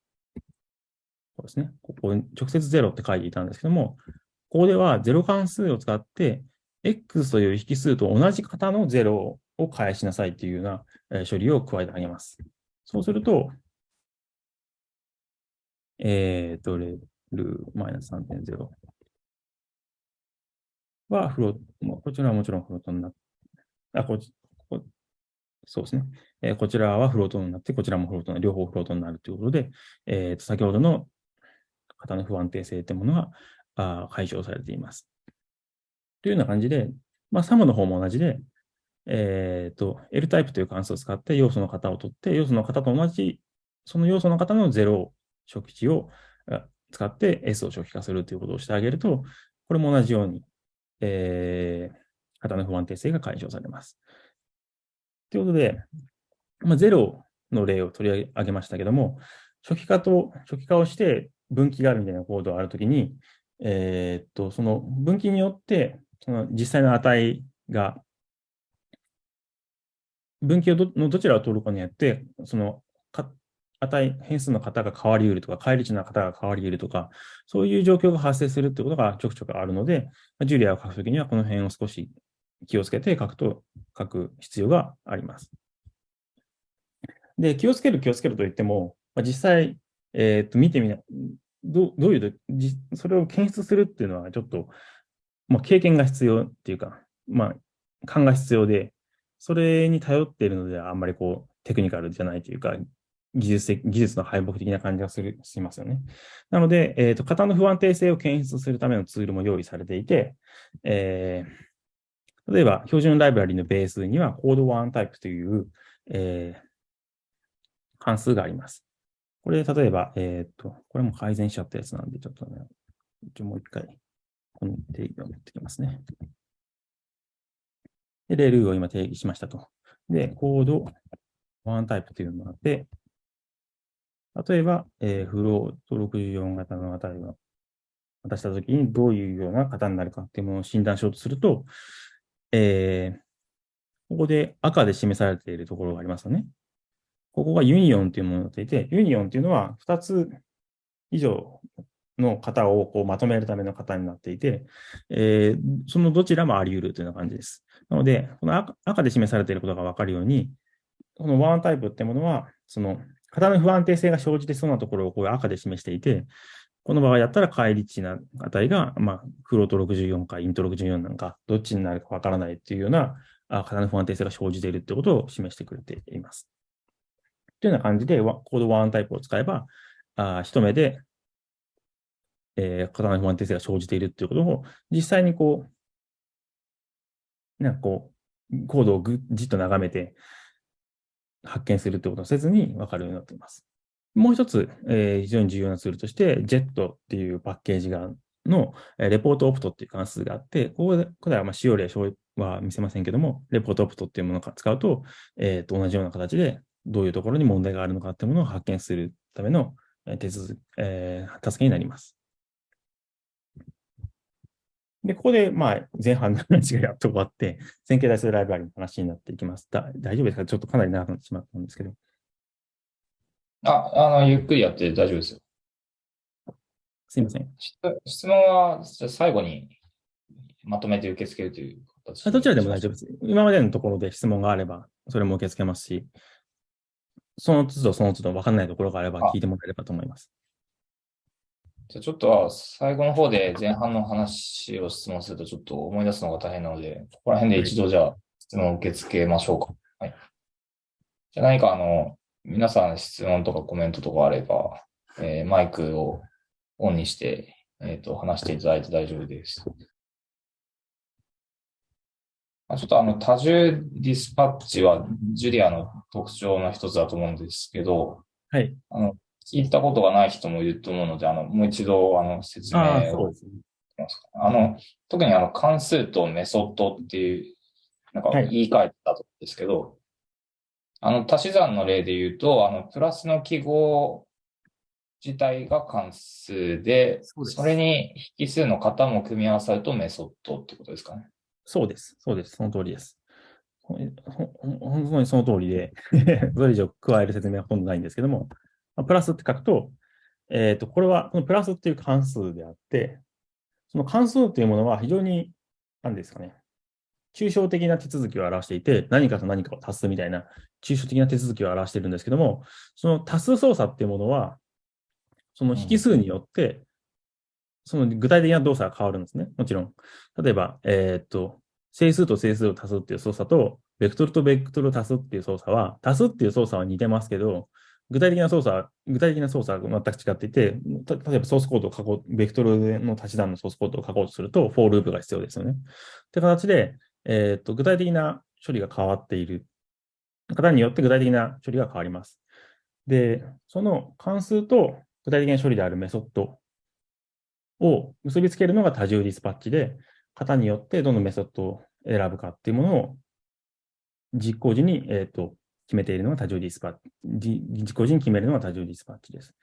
そうですね。ここに直接0って書いていたんですけども、ここではゼロ関数を使って、x という引数と同じ型の0を返しなさいというような、え処理を加えてあげます。そうすると、えっ、ー、と、レルマイナス3.0はフロート、こちらはもちろんフロートになって、あ、ここそうですね。えー、こちらはフロートになって、こちらもフロート両方フロートになるということで、えー、と先ほどの型の不安定性というものがあ解消されています。というような感じで、まあ、サムの方も同じで、えっ、ー、と、L タイプという関数を使って要素の型を取って、要素の型と同じ、その要素の型の0を初期値を使って S を初期化するということをしてあげると、これも同じように、えー、型の不安定性が解消されます。ということで、まあ、0の例を取り上げましたけども、初期化と、初期化をして分岐があるみたいなコードがあるときに、えー、っと、その分岐によって、その実際の値が、分岐をどのどちらを取るかによって、その値、変数の型が変わり得るとか、返り値の型が変わり得るとか、そういう状況が発生するってことがちょくちょくあるので、ジュリアを書くときにはこの辺を少し気をつけて書くと、書く必要があります。で、気をつける気をつけると言っても、まあ、実際、えっ、と、見てみな、どどういう、それを検出するっていうのはちょっと、まあ、経験が必要っていうか、まあ、勘が必要で、それに頼っているのではあんまりこう、テクニカルじゃないというか、技術的、技術の敗北的な感じがする、しますよね。なので、えっ、ー、と、型の不安定性を検出するためのツールも用意されていて、えー、例えば、標準ライブラリのベースには、コードワンタイプという、えー、関数があります。これ、例えば、えっ、と、これも改善しちゃったやつなんで、ちょっとね、一応もう一回、この定義を持ってきますね。で、レールを今定義しましたと。で、コードwarntype というのがあって、例えば、えー、 Float64型の値を渡したときにどういうような型になるかっていうものを診断しようとすると、えー、ここで赤で示されているところがありますよね。ここが Union というものになっていて、 Union というのは2つ以上の型をこうまとめるための型になっていて、えー、そのどちらもあり得るというような感じです。なので、この赤で示されていることがわかるように、このワンタイプってものは、その型の不安定性が生じてそうなところをこう赤で示していて、この場合やったら返り値な値が、まあ、フロート64かイント64なんか、どっちになるかわからないっていうような、あ型の不安定性が生じているってことを示してくれています。というような感じで、コードワンタイプを使えば、あ一目で、えー、型の不安定性が生じているっていうことを、実際にこう、なんかこう、コードをぐじっと眺めて、発見するってことをせずに分かるようになっています。もう一つ、えー、非常に重要なツールとして、JET っていうパッケージがの、えレポートオプトっていう関数があって、ここで、これはまあ使用例は見せませんけども、レポートオプトっていうものを使うと、えー、と同じような形でどういうところに問題があるのかっていうものを発見するための手続き、えー、助けになります。で、ここで、まあ、前半の話がやっと終わって、線形代数ライブラリの話になっていきます。だ大丈夫ですか？ちょっとかなり長くなってしまったんですけど。あ、あの、ゆっくりやって大丈夫ですよ。すいません。質問は最後にまとめて受け付けるという形どちらでも大丈夫です。今までのところで質問があれば、それも受け付けますし、その都度その都度分かんないところがあれば聞いてもらえればと思います。じゃあちょっと最後の方で前半の話を質問するとちょっと思い出すのが大変なので、ここら辺で一度じゃあ質問を受け付けましょうか。はい。じゃあ何かあの、皆さん質問とかコメントとかあれば、えー、マイクをオンにして、えっ、ー、と、話していただいて大丈夫です。ちょっとあの、多重ディスパッチはジュリアの特徴の一つだと思うんですけど、はい。あの、聞いたことがない人もいると思うので、あの、もう一度、あの、説明を。あの、特にあの、関数とメソッドっていう、なんか言い換えたとですけど、はい、あの、足し算の例で言うと、あの、プラスの記号自体が関数で、そそれに引数の型も組み合わさるとメソッドってことですかね。そうです。そうです。その通りです。本当にその通りで それ以上加える説明はほとんどないんですけども、プラスって書くと、えっ、ー、と、これは、このプラスっていう関数であって、その関数というものは非常に、何ですかね、抽象的な手続きを表していて、何かと何かを足すみたいな抽象的な手続きを表しているんですけども、その足す操作っていうものは、その引数によって、その具体的な動作が変わるんですね。もちろん。例えば、えっ、と、整数と整数を足すっていう操作と、ベクトルとベクトルを足すっていう操作は、足すっていう操作は似てますけど、具体的な操作、具体的な操作が全く違っていて、例えばソースコードを書こう、ベクトルの足し算のソースコードを書こうとすると、フォーループが必要ですよね。って形で、えっ、と、具体的な処理が渡している型によって具体的な処理が変わります。で、その関数と具体的な処理であるメソッドを結びつけるのが多重ディスパッチで、型によってどのメソッドを選ぶかっていうものを実行時に、えーと、決めているのが多重ディスパッチ、実行時に決めるのが多重ディスパッチです。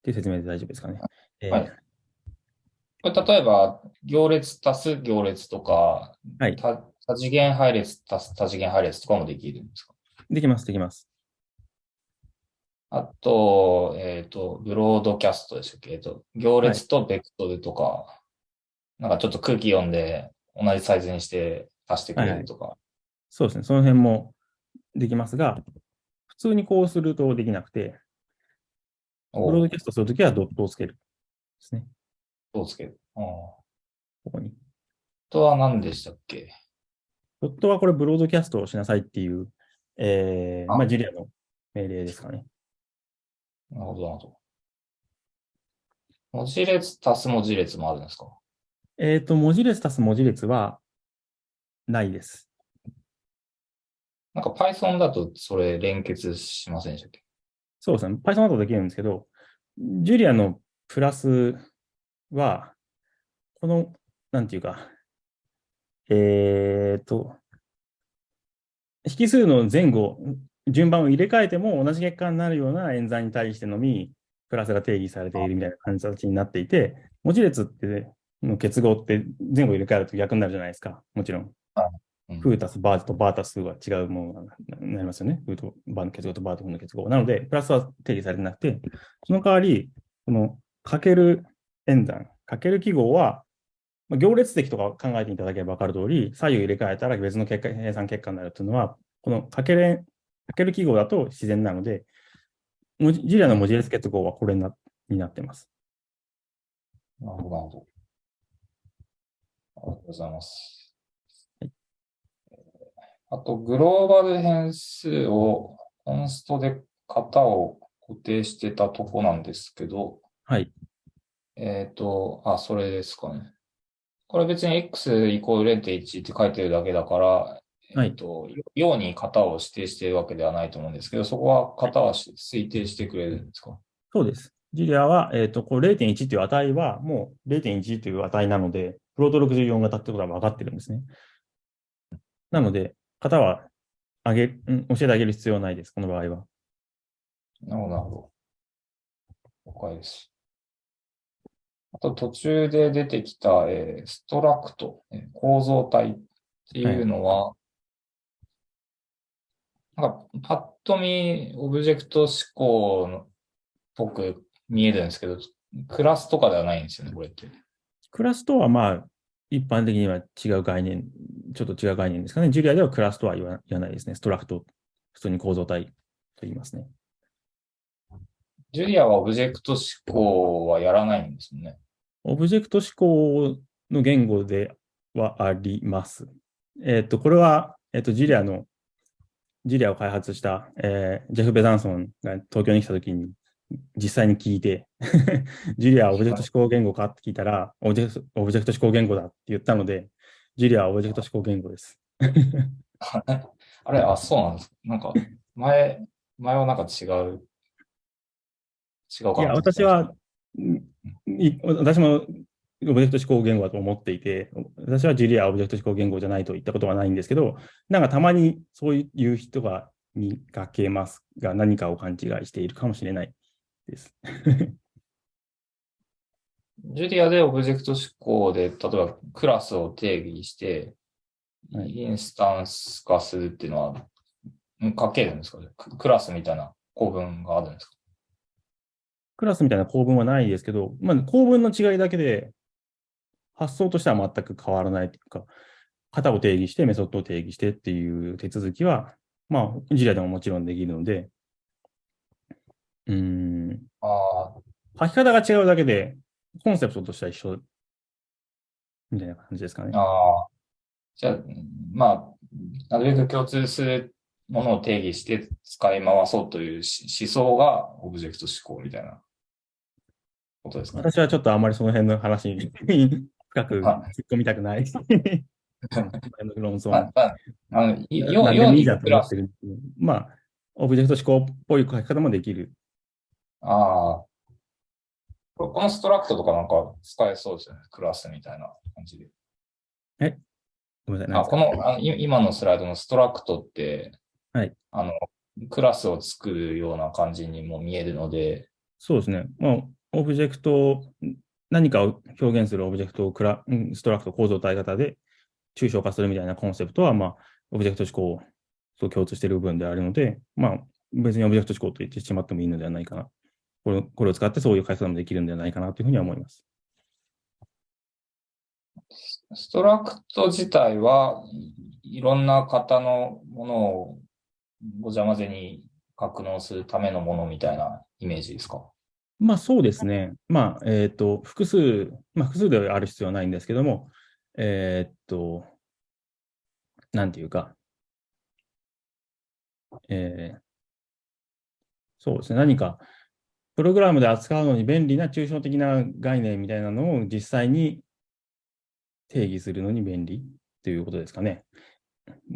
っていう説明で大丈夫ですかね。えー、はい、例えば、行列足す行列とか、はい、多次元配列足す多次元配列とかもできるんですか？できます、できます。あと、えっ、ー、と、ブロードキャストでしたっけ？えっ、ー、と、行列とベクトルとか、はい、なんかちょっと空気読んで同じサイズにして足してくれるとか、はいはい。そうですね。その辺もできますが、普通にこうするとできなくて、ブロードキャストするときはドットをつける。ですね。ドットをつける。あここに。ドットは何でしたっけ？ドットはこれブロードキャストをしなさいっていう、えー、まあ、ジュリアの命令ですかね。なるほど、なるほど。文字列足す文字列もあるんですか？えっ、ー、と、文字列足す文字列はないです。なんか Python だとそれ連結しませんでしたっけ？そうですね。Python だとできるんですけど、ジュリアのプラスは、この、なんていうか、えっ、ー、と、引数の前後、順番を入れ替えても同じ結果になるような演算に対してのみ、プラスが定義されているみたいな感じになっていて、文字列っての結合って前後入れ替えると逆になるじゃないですか。もちろん。フータスバーとバータスは違うものになりますよね。フーとバーの結合とバーとフの結合。なので、プラスは定義されてなくて、その代わり、このかける演算、かける記号は、まあ、行列的とか考えていただければ分かる通り、左右入れ替えたら別の結果、計算結果になるというのは、このかけるかける記号だと自然なので、ジュリアの文字列結合はこれになになってます。なるほど、なるほど。ありがとうございます。はい、あと、グローバル変数をコンストで型を固定してたとこなんですけど、はい。えっ、ー、と、あ、それですかね。これ別に x イコール0.1って書いてるだけだから、えっと、ように型を指定しているわけではないと思うんですけど、そこは型は推定してくれるんですか？そうです。ジュリアは、えっ、ー、と、こう0.1という値は、もう0.1という値なので、プロト64型ってことは分かってるんですね。なので、型はあげ、うん、教えてあげる必要はないです、この場合は。なるほど、なるほど。了解です。あと途中で出てきた、えー、ストラクト、えー、構造体っていうのは、はい、なんかパッと見、オブジェクト思考のっぽく見えるんですけど、クラスとかではないんですよね、これって。クラスとはまあ、一般的には違う概念、ちょっと違う概念ですかね。ジュリアではクラスとは言わないですね。 struct、普通に構造体と言いますね。ジュリアはオブジェクト指向はやらないんですね。オブジェクト指向の言語ではあります。えっ、ー、と、これは、えっ、ー、と、ジュリアの、ジュリアを開発した、えー、ジェフ・ベザンソンが東京に来たときに、実際に聞いて Julia はオブジェクト指向言語かって聞いたら、オブジェクトオブジェクト指向言語だって言ったので、 Julia はオブジェクト指向言語です。あれ、あ、そうなんです。なんか、前、前はなんか違う、違うかいや、私は、私もオブジェクト指向言語だと思っていて、私は Julia はオブジェクト指向言語じゃないと言ったことはないんですけど、なんかたまにそういう人が見かけますが、何かを勘違いしているかもしれないです。ジュリアでオブジェクト思考で、例えばクラスを定義して、インスタンス化するっていうのは、書けるんですか？クラスみたいな構文があるんですか？クラスみたいな構文はないですけど、まあ、構文の違いだけで、発想としては全く変わらないというか、型を定義して、メソッドを定義してっていう手続きは、まあ、ジュリアでももちろんできるので、うん。ああ。書き方が違うだけで、コンセプトとしては一緒みたいな感じですかね。ああ。じゃあ、まあ、なるべく共通するものを定義して使い回そうという思想がオブジェクト思考みたいなことですかね。私はちょっとあまりその辺の話に深く突っ込みたくない。論争。ああの、要は、まあ、オブジェクト指向っぽい書き方もできるああ。この struct とかなんか使えそうですよね。クラスみたいな感じで。え？ごめんなさい。あこのあの今のスライドの struct って、はい。あの、クラスを作るような感じにも見えるので。そうですね。まあ、オブジェクト、何かを表現するオブジェクトをクラ struct 構造体型で抽象化するみたいなコンセプトは、まあ、オブジェクト指向と共通している部分であるので、まあ、別にオブジェクト思考と言ってしまってもいいのではないかなこれこれを使ってそういう解説もできるんではないかなというふうには思います。 struct 自体はいろんな型のものをごちゃ混ぜに格納するためのものみたいなイメージですか？まあそうですね。まあ、えっ、ー、と、複数、まあ複数である必要はないんですけども、えっ、と、なんていうか、えー、そうですね。何か、プログラムで扱うのに便利な抽象的な概念みたいなのを実際に定義するのに便利ということですかね。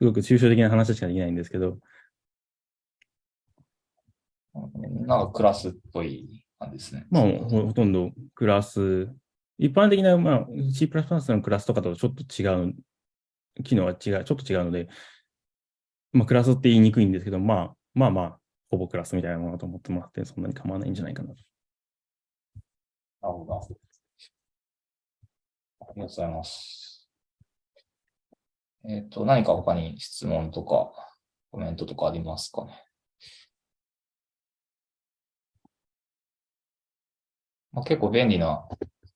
すごく抽象的な話しかできないんですけど。なんかクラスっぽい感じですね。まあ、ほとんどクラス、一般的な、まあ、C++ のクラスとかとちょっと違う、機能は違う、ちょっと違うので、まあ、クラスって言いにくいんですけど、まあ、まあまあ、ほぼクラスみたいなものだと思ってもらって、そんなに構わないんじゃないかな。なるほど。ありがとうございます。えっ、ー、と、何か他に質問とかコメントとかありますかね？まあ、結構便利な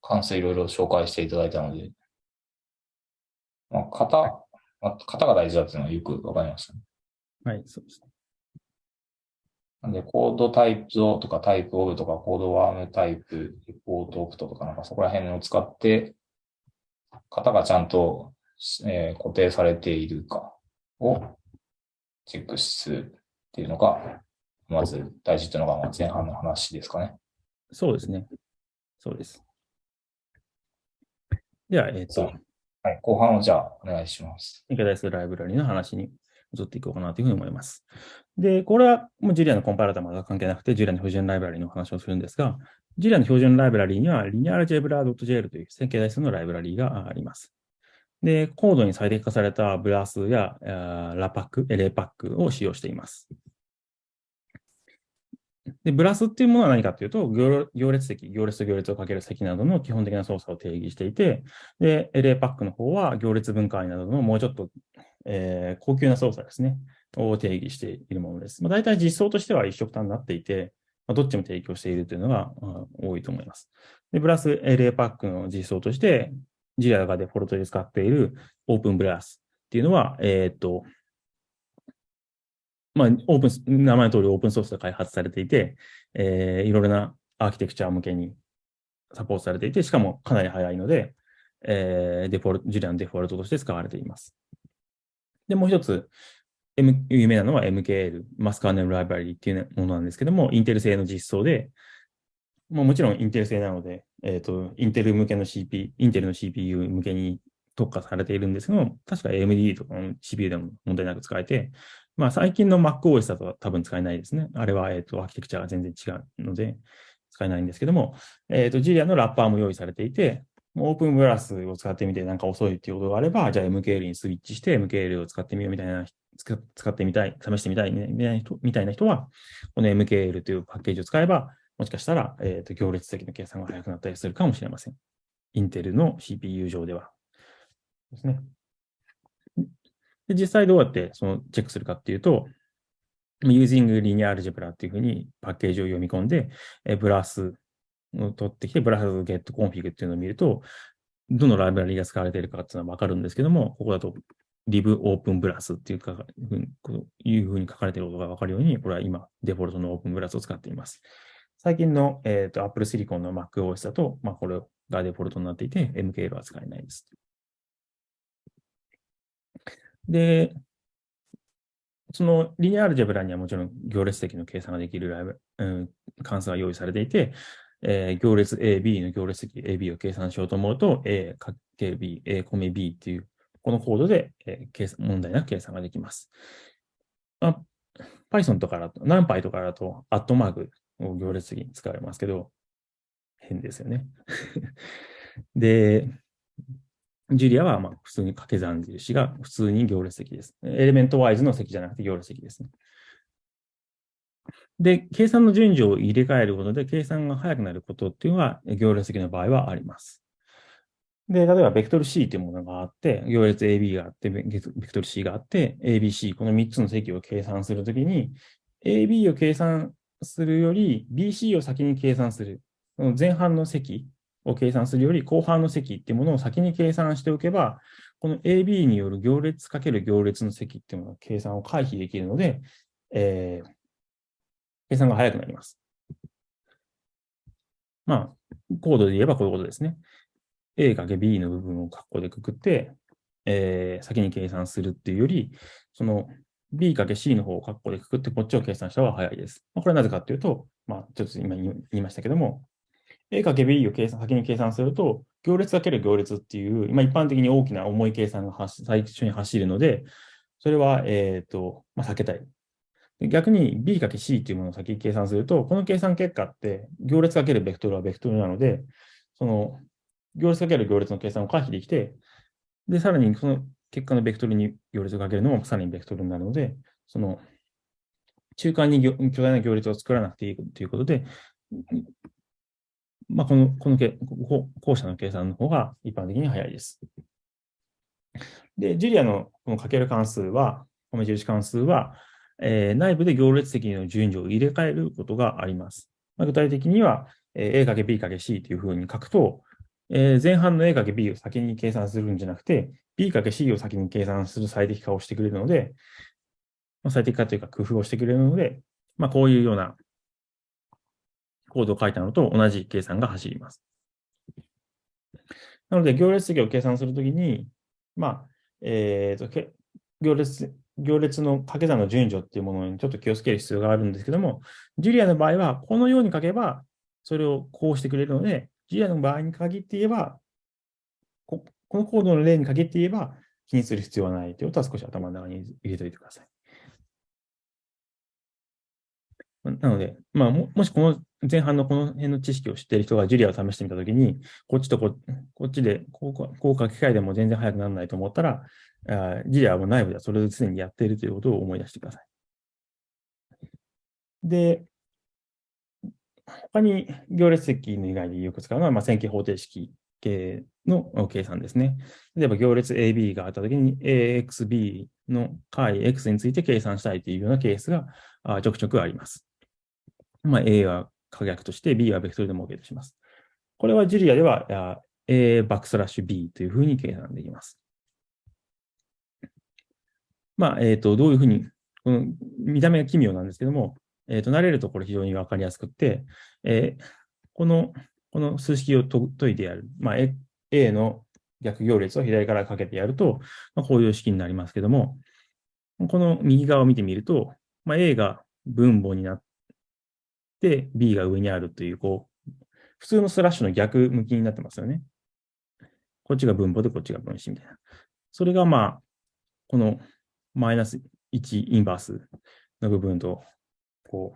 関数いろいろ紹介していただいたので、まあ、型、まあ、型が大事だっていうのはよくわかりましたね。はい、そうですね。なんで、コードタイプとかタイプオブとかコードワームタイプ、レポートオプトとかなんかそこら辺を使って、型がちゃんと、えー、固定されているかをチェックするっていうのが、まず大事というのが前半の話ですかね。そうですね。そうです。では、えっ、ー、と、はい、後半をじゃあお願いします。展開台数ライブラリの話に移っていこうかなというふうに思います。で、これはもうジュリアのコンパイラーとは関係なくて、ジュリアの標準ライブラリの話をするんですが、ジュリアの標準ライブラリには、リニアルジェブラ .jl という線形代数のライブラリがあります。で、コードに最適化されたブラスやラパック、LA パックを使用しています。で、ブラスっていうものは何かというと、行列積、行列と行列をかける積などの基本的な操作を定義していて、で、LA パックの方は行列分解などのもうちょっと、えー、高級な操作ですね、を定義しているものです。まあ、大体実装としては一色単になっていて、まあ、どっちも提供しているというのが、多いと思います。で、ブラス LA パックの実装として、ジラがデフォルトで使っているオープンブラスっていうのは、えっ、と、まあ、オープン、名前の通りオープンソースで開発されていて、えー、いろいろなアーキテクチャ向けにサポートされていて、しかもかなり早いので、えー、デフォルト、ジュリアのデフォルトとして使われています。で、もう一つ、M、有名なのは MKL、マスカーネルライブラリっていうものなんですけども、インテル製の実装で、ももちろんインテル製なので、えっ、ー、と、インテル向けの CP、インテルの CPU 向けに特化されているんですけども、確か AMD とかの CPU でも問題なく使えて、まあ最近の MacOS だと多分使えないですね。あれは、えっ、と、アーキテクチャが全然違うので、使えないんですけども、えっ、と、ジリアのラッパーも用意されていて、オープンブラスを使ってみてなんか遅いっていうことがあれば、じゃあ MKL にスイッチして MKL を使ってみようみたいな、使ってみたい、試してみたいみたいな人みたいな人は、この MKL というパッケージを使えば、もしかしたら、えっ、と、行列的の計算が速くなったりするかもしれません。インテルの CPU 上では。ですね。で実際どうやってそのチェックするかっていうと、using linear algebra っていうふうにパッケージを読み込んで、えブラスを取ってきて、ブラス get config っていうのを見ると、どのライブラリが使われているかっていうのはわかるんですけども、ここだと live open blast っていうか、いうふうに書かれていることがわかるように、これは今、デフォルトの open blast を使っています。最近の、えーと、Apple Silicon の MacOS だと、まあ、これがデフォルトになっていて、MKL は使えないです。で、そのリニアアルジェブラにはもちろん行列的の計算ができるライブ、うん、関数が用意されていて、えー、行列 AB の行列的 AB を計算しようと思うと、A かけ B、A 込み B っていう、このコードで、えー、計算問題なく計算ができます。まあ、Python とかだと、NumPy とかだと、アットマークを行列的に使われますけど、変ですよね。で、ジュリアはまあ普通に掛け算印が普通に行列積です。エレメントワイズの積じゃなくて行列積ですね。で、計算の順序を入れ替えることで計算が速くなることっていうのは行列積の場合はあります。で、例えばベクトル C というものがあって、行列 AB があって、ベクトル C があって、ABC、この3つの積を計算するときに、AB を計算するより BC を先に計算する。前半の積を計算するより後半の積っていうものを先に計算しておけば、この AB による行列かける行列の積っていうものの計算を回避できるので、えー、計算が早くなります。まあ、コードで言えばこういうことですね。A かけ B の部分を括弧でくくって、えー、先に計算するっていうより、その B かけ C の方を括弧でくくってこっちを計算した方が早いです。まあ、これはなぜかというと、まあ、ちょっと今言いましたけども、A かけ B を計算先に計算すると、行列かける行列っていう、今一般的に大きな重い計算が最初に走るので、それは、えっ、ー、と、まあ、避けたい。逆に B かけ C っていうものを先に計算すると、この計算結果って行列かけるベクトルはベクトルなので、その行列かける行列の計算を回避できて、で、さらにその結果のベクトルに行列をかけるのもさらにベクトルになるので、その中間に巨大な行列を作らなくていいということで、まあ、この、このけ、後者の計算の方が一般的に早いです。で、ジュリアのこのかける関数は、米印関数は、えー、内部で行列的の順序を入れ替えることがあります。まあ、具体的には、えー、a かけ b かけ c というふうに書くと、えー、前半の a かけ b を先に計算するんじゃなくて、b かけ c を先に計算する最適化をしてくれるので、まあ、最適化というか工夫をしてくれるので、まあ、こういうようなコードを書いたのと同じ計算が走ります。なので、行列積を計算するときに、まあ、えーと、行列、行列の掛け算の順序っていうものにちょっと気をつける必要があるんですけども、ジュリアの場合は、このように書けば、それをこうしてくれるので、ジュリアの場合に限って言えば、ここのコードの例に限って言えば気にする必要はないということは少し頭の中に入れておいてください。なので、まあ、もしこの前半のこの辺の知識を知っている人がジュリアを試してみたときに、こっちとここっちでこうこう書き換えでも全然速くならないと思ったら、あジュリアは内部ではそれを常にやっているということを思い出してください。で、他に行列積の以外でよく使うのは、まあ、線形方程式系の計算ですね。例えば行列 AB があったときに AXB の解 X について計算したいというようなケースがちょくちょくあります。まあ、A は可逆として B はベクトルでも OK とします。これはジュリアでは A バックスラッシュ B というふうに計算できます。まあ、えっ、ー、と、どういうふうに、この見た目が奇妙なんですけども、えっ、ー、と、慣れるところ非常にわかりやすくて、えー、この、この数式を解いてやる。まあ、A の逆行列を左からかけてやると、まあ、こういう式になりますけども、この右側を見てみると、まあ、A が分母になって、B が上にあるという、こう、普通のスラッシュの逆向きになってますよね。こっちが分母でこっちが分子みたいな。それがまあ、このマイナス1インバースの部分とこ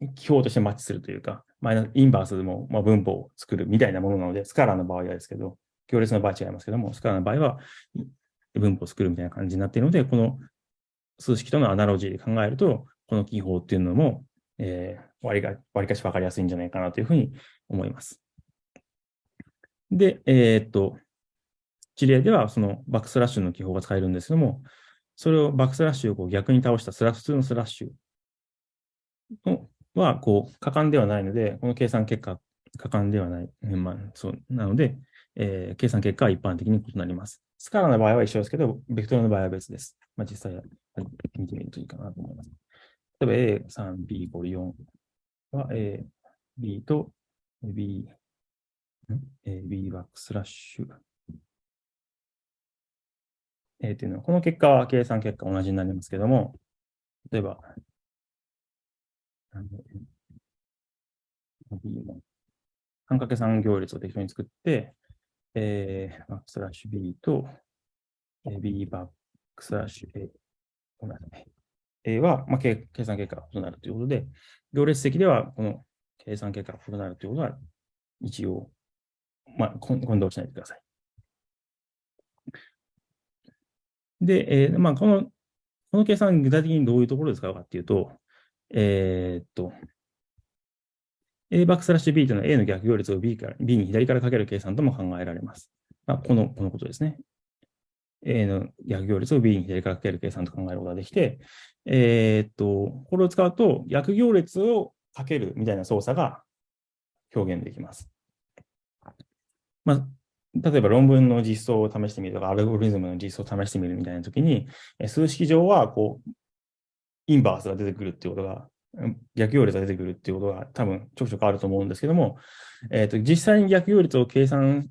う、記法としてマッチするというか、マイナス、インバースでも、まあ、分母を作るみたいなものなので、スカラーの場合はですけど、行列の場合は違いますけども、スカラーの場合は分母を作るみたいな感じになっているので、この数式とのアナロジーで考えると、この記法っていうのも、えー、割が割かし分かりやすいんじゃないかなというふうに思います。で、えー、っと、 Julia ではそのバックスラッシュの記法が使えるんですけども、それをバックスラッシュをこう逆に倒したスラ普通のスラッシュは、こう、可換ではないので、この計算結果、果敢ではない。まあ、そうなので、えー、計算結果は一般的に異なります。スカラの場合は一緒ですけど、ベクトルの場合は別です。まあ、実際見てみるといいかなと思います。例えば A3、B、5、4は A、B と B、A、B バックスラッシュ。えー、というのは、この結果は計算結果同じになりますけども、例えば、B の半掛け算行列を適当に作って、えー、バックスラッシュ B と、B バックスラッシュ A、ごめんなさい。A は、まあ、計算結果が異なるということで、行列積ではこの計算結果が異なるということは、一応、まあ、混同しないでください。で、えー、まあ、この、この計算、具体的にどういうところで使うかっていうと、えー、っと、A バックスラッシュ B というのは A の逆行列を B, から B に左からかける計算とも考えられます。まあ、この、このことですね。A の逆行列を B に左からかける計算と考えることができて、えー、っと、これを使うと逆行列をかけるみたいな操作が表現できます。まあ、例えば論文の実装を試してみるとか、アルゴリズムの実装を試してみるみたいなときに、数式上は、こう、インバースが出てくるっていうことが、逆行列が出てくるっていうことが多分ちょくちょくあると思うんですけども、えっ、ー、と、実際に逆行列を計算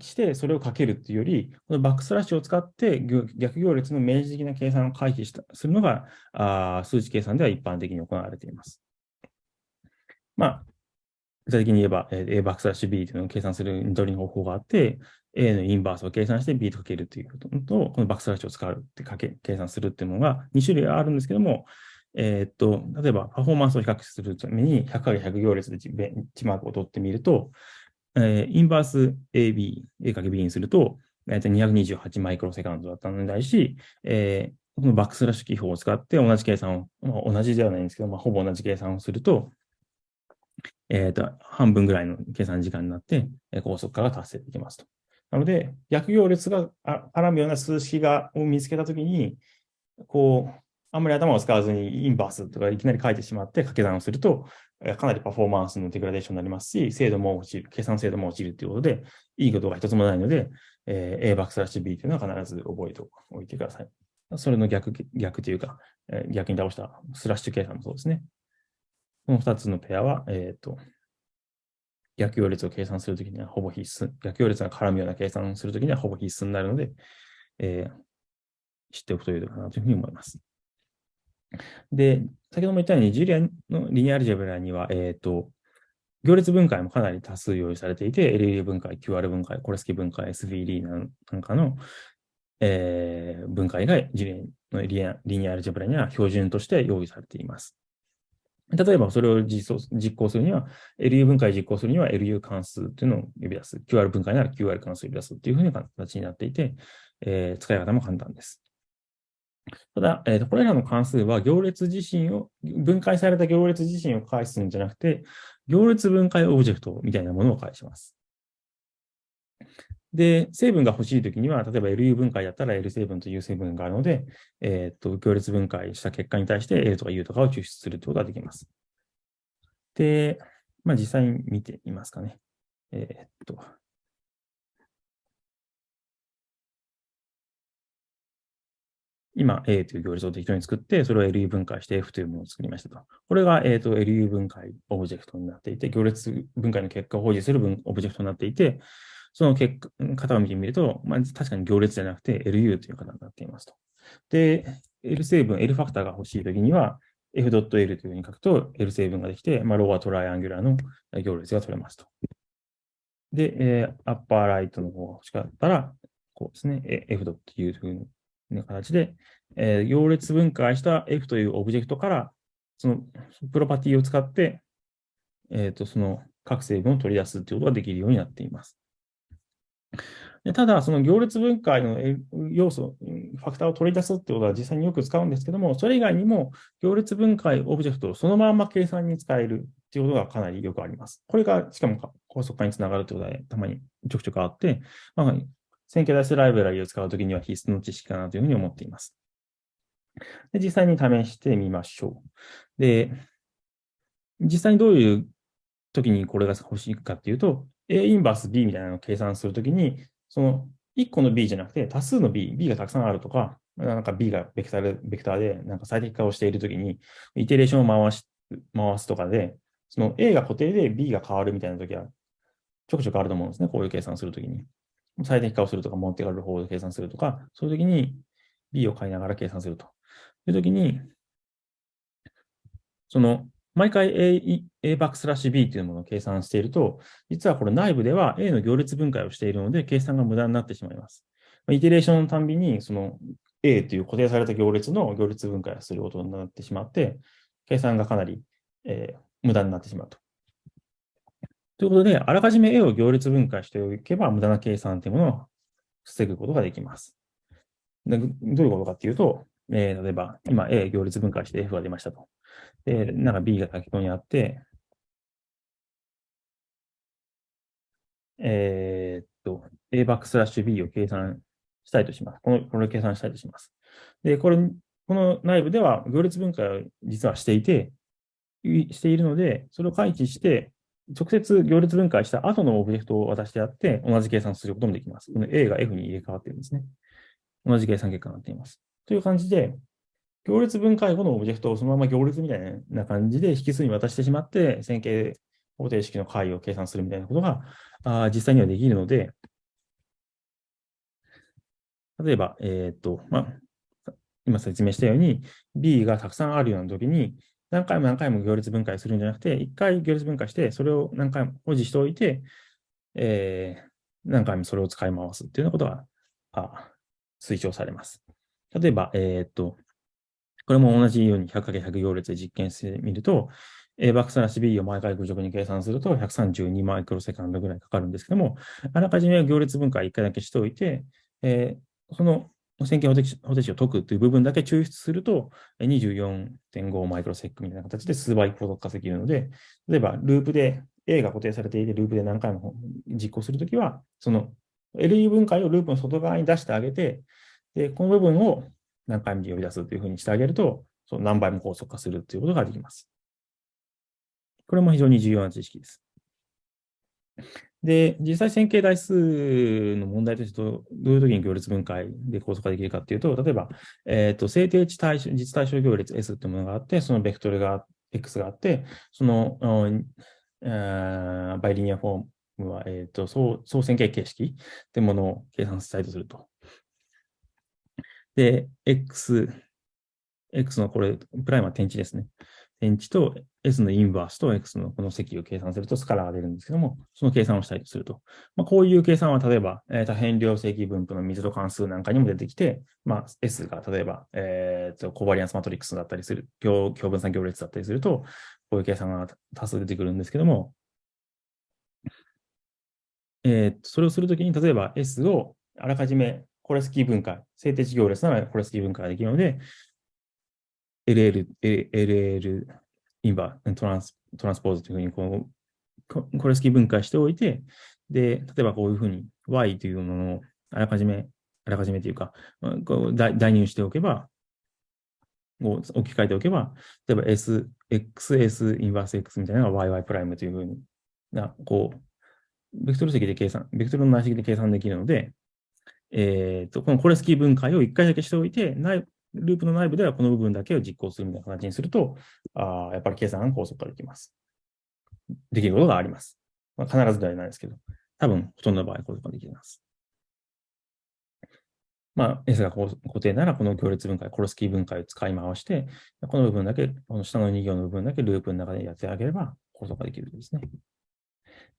して、それをかけるっていうより、このバックスラッシュを使って逆行列の明示的な計算を回避したするのがあ数値計算では一般的に行われています。まあ、具体的に言えば、A バックスラッシュ B というのを計算するニトリの方法があって、A のインバースを計算して B とかけるということと、このバックスラッシュを使うってかけ、計算するっていうのが2種類あるんですけども、えー、っと、例えばパフォーマンスを比較するために 100×100 行列でベンチマークを取ってみると、えー、インバース AB、A かけ B にすると、大体228マイクロセカンドだったのに対し、えー、このバックスラッシュ記法を使って同じ計算を、まあ、同じではないんですけど、まあ、ほぼ同じ計算をすると、えっ、ー、と、半分ぐらいの計算時間になってえ、高速化が達成できますと。なので、逆行列が絡むような数式がを見つけたときに、こう、あんまり頭を使わずにインバースとかいきなり書いてしまって掛け算をすると、かなりパフォーマンスのデグラデーションになりますし、精度も落ちる、計算精度も落ちるということで、いいことが一つもないので、えー、A バックスラッシュ B というのは必ず覚えておいてください。それの逆、逆というかえ、逆に倒したスラッシュ計算もそうですね。この2つのペアは、えっ、ー、と、逆行列を計算するときにはほぼ必須、逆行列が絡むような計算をするときにはほぼ必須になるので、えー、知っておくといいのかなというふうに思います。で、先ほども言ったように、ジュリアのリニアアルジェブラには、えっ、ー、と、行列分解もかなり多数用意されていて、LU 分解、QR 分解、コレスキ分解、SVD なんかの、えー、分解がジュリのリニアアルジェブラには標準として用意されています。例えば、それを実行するには、LU 分解実行するには LU 関数というのを呼び出す。QR 分解なら QR 関数を呼び出すというふうな形になっていて、えー、使い方も簡単です。ただ、えーと、これらの関数は行列自身を、分解された行列自身を返すんじゃなくて、行列分解オブジェクトみたいなものを返します。で、成分が欲しいときには、例えば LU 分解だったら L 成分と U 成分があるので、えっ、と、行列分解した結果に対して L とか U とかを抽出するということができます。で、まあ、実際に見てみますかね。えっと、今 A という行列を適当に作って、それを LU 分解して F というものを作りましたと。これが、えーと、LU 分解オブジェクトになっていて、行列分解の結果を保持するオブジェクトになっていて、その結果型を見てみると、まあ、確かに行列じゃなくて LU という型になっていますと。で、L 成分、L ファクターが欲しいときには、F.L というふうに書くと L 成分ができて、まあ、 lower triangular の行列が取れますと。で、えー、 upper right の方が欲しかったら、こうですね、F. というふうにな形で、えー、行列分解した F というオブジェクトから、そのプロパティを使って、えっ、ー、と、その各成分を取り出すということができるようになっています。でただ、その行列分解の要素、ファクターを取り出すってことは実際によく使うんですけども、それ以外にも行列分解オブジェクトをそのまま計算に使えるっていうことがかなりよくあります。これが、しかも高速化につながるということで、たまにちょくちょくあって、まあ、線形代数ライブラリを使うときには必須の知識かなというふうに思っています。で実際に試してみましょう。で、実際にどういう時にこれが欲しいかっていうと、A インバース B みたいなのを計算するときに、その1個の B じゃなくて多数の B、B がたくさんあるとか、なんか B がベクターベクターでなんか最適化をしているときに、イテレーションを回し回すとかで、その A が固定で B が変わるみたいなときはちょくちょくあると思うんですね。こういう計算するときに。最適化をするとか、持ってかれる方で計算するとか、そういうときに B を変えながら計算するというときに、その、毎回 A, A バックスラッシュ B というものを計算していると、実はこれ内部では A の行列分解をしているので、計算が無駄になってしまいます。イテレーションのたんびに、その A という固定された行列の行列分解をすることになってしまって、計算がかなり、えー、無駄になってしまうと。ということで、あらかじめ A を行列分解しておけば、無駄な計算というものを防ぐことができます。でどういうことかっていうと、えー、例えば、今 A 行列分解して F が出ましたと。で、なんか B が先ほどにあって、えー、っと、A バックスラッシュ B を計算したいとします。この、これを計算したいとします。で、これ、この内部では行列分解を実はしていて、しているので、それを回帰して、直接行列分解した後のオブジェクトを渡してあって、同じ計算することもできます。この A が F に入れ替わっているんですね。同じ計算結果になっています。という感じで、行列分解後のオブジェクトをそのまま行列みたいな感じで引数に渡してしまって、線形方程式の解を計算するみたいなことがあ実際にはできるので、例えば、えっ、と、まあ、今説明したように、B がたくさんあるような時に、何回も何回も行列分解するんじゃなくて、一回行列分解して、それを何回も保持しておいて、えー、何回もそれを使い回すっていうようなことがあ推奨されます。例えば、えー、っと、これも同じように 100×100 行列で実験してみると、A バックスラッシュ B を毎回愚直に計算すると132マイクロセカンドぐらいかかるんですけども、あらかじめ行列分解1回だけしておいて、えー、その線形方程式を解くという部分だけ抽出すると、24.5マイクロセックみたいな形で数倍高速化できるので、例えばループで A が固定されていて、ループで何回も実行するときは、その LE 分解をループの外側に出してあげて、で、この部分を何回も呼び出すというふうにしてあげると、その何倍も高速化するということができます。これも非常に重要な知識です。で、実際線形代数の問題としてどういう時に行列分解で高速化できるかっていうと、例えば、えっ、ー、と、制定値対象、実対象行列 S っていうものがあって、そのベクトルが X があって、その、バイリニアフォームは、えっ、ー、と、総総線形形式っていうものを計算したいとすると。で、X、X のこれ、プライムは点値ですね。点値と S のインバースと X のこの積を計算するとスカラーが出るんですけども、その計算をしたいとすると。まあ、こういう計算は例えば、えー、多変量積分布の密度関数なんかにも出てきて、まあ、S が例えば、えー、とコバリアンスマトリックスだったりする、強分散行列だったりすると、こういう計算が多数出てくるんですけども、えー、それをするときに、例えば S をあらかじめコレスキー分解、静定値行列ならコレスキー分解ができるので、LL、LL インバー、トランストランスポーズというふうにこう、コレスキー分解しておいて、で、例えばこういうふうに Y というものをあらかじめ、あらかじめというか、こう代入しておけば、を置き換えておけば、例えば S、XS インバース X みたいなのが YY プライムというふうにな、こう、ベクトル積で計算、ベクトルの内積で計算できるので、えっ、ー、と、このコレスキー分解を1回だけしておいて、内ループの内部ではこの部分だけを実行するみたいな形にすると、あやっぱり計算が高速化できます。できることがあります。まあ、必ずではないですけど、多分ほとんどの場合高速化できます。まあ、S が固定なら、この行列分解、コロスキー分解を使い回して、この部分だけ、この下の2行の部分だけループの中でやってあげれば、高速化できるんですね。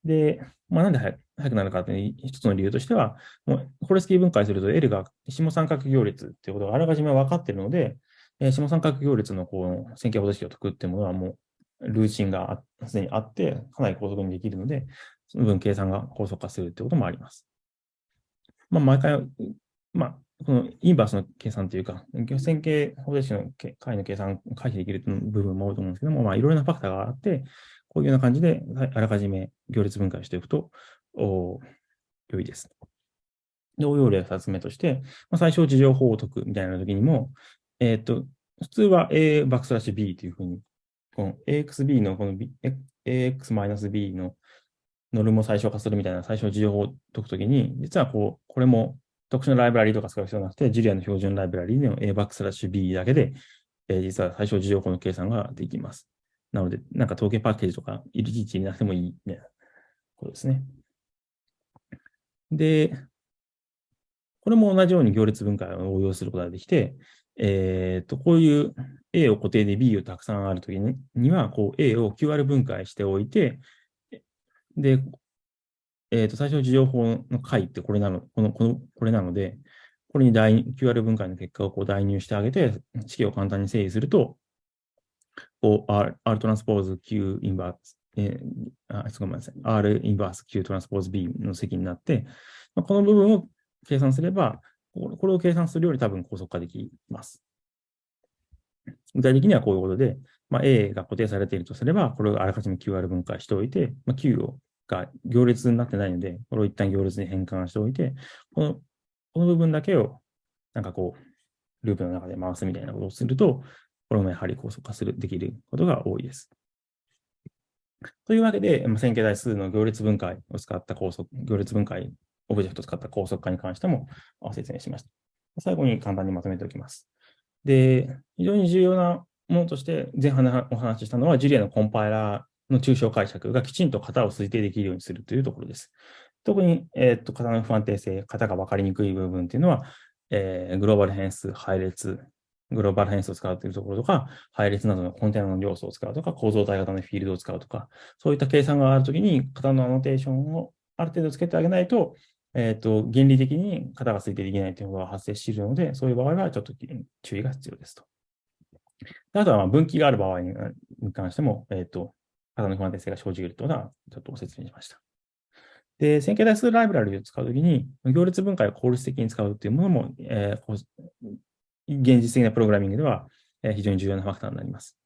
で、まあ、なんで速くなるかという一つの理由としては、もうコレスキー分解すると L が下三角行列っていうことがあらかじめ分かっているので、えー、下三角行列のこう線形方程式を解くっていうものはもうルーチンがすでにあって、かなり高速にできるので、その分計算が高速化するってこともあります。まあ、毎回、まあ、このインバースの計算というか、線形方程式の解の計算を回避できる部分も多いと思うんですけども、まあ、いろいろなファクターがあって、こういうような感じで、あらかじめ行列分解しておくと良いです。で、応用例2つ目として、まあ、最小事情法を解くみたいな時にも、えっ、と、普通は A バックスラッシュ B というふうに、この AXB のこの、B、AX-B のノルムを最小化するみたいな最小事情法を解くときに、実はこう、これも特殊なライブラリとか使う必要なくて、ジュリアの標準ライブラリの A バックスラッシュ B だけで、えー、実は最小事情法の計算ができます。なので、なんか統計パッケージとか、いちいちなくてもいいみたいなことですね。で、これも同じように行列分解を応用することができて、えっ、ー、と、こういう A を固定で B をたくさんあるときにには、こう A を QR 分解しておいて、で、えっ、ー、と、最初の事情法の解ってこれなの、この、この、これなので、これに QR 分解の結果をこう代入してあげて、式を簡単に整理すると、こう R, R トランスポーズ Q インバース、えー、あ、ごめんなさい。R インバース Q トランスポーズ B の積になって、まあ、この部分を計算すれば、これを計算するより多分高速化できます。具体的にはこういうことで、まあ、A が固定されているとすれば、これをあらかじめ QR 分解しておいて、まあ、Q をが行列になってないので、これを一旦行列に変換しておいて、このこの部分だけをなんかこう、ループの中で回すみたいなことをすると、これもやはり高速化する、できることが多いです。というわけで、線形代数の行列分解を使った高速、行列分解オブジェクトを使った高速化に関しても説明しました。最後に簡単にまとめておきます。で、非常に重要なものとして前半でお話ししたのは、ジュリアのコンパイラーの抽象解釈がきちんと型を推定できるようにするというところです。特に、えー、と型の不安定性、型が分かりにくい部分というのは、えー、グローバル変数、配列、グローバル変数を使うというところとか、配列などのコンテナの要素を使うとか、構造体型のフィールドを使うとか、そういった計算があるときに、型のアノテーションをある程度つけてあげないと、えっ、ー、と、原理的に型が推定できないということが発生しているので、そういう場合はちょっと注意が必要ですと。あとは、分岐がある場合に関しても、えっ、ー、と、型の不安定性が生じるということは、ちょっとご説明しました。で、線形代数ライブラリを使うときに、行列分解を効率的に使うというものも、えー、現実的なプログラミングでは非常に重要なファクターになります。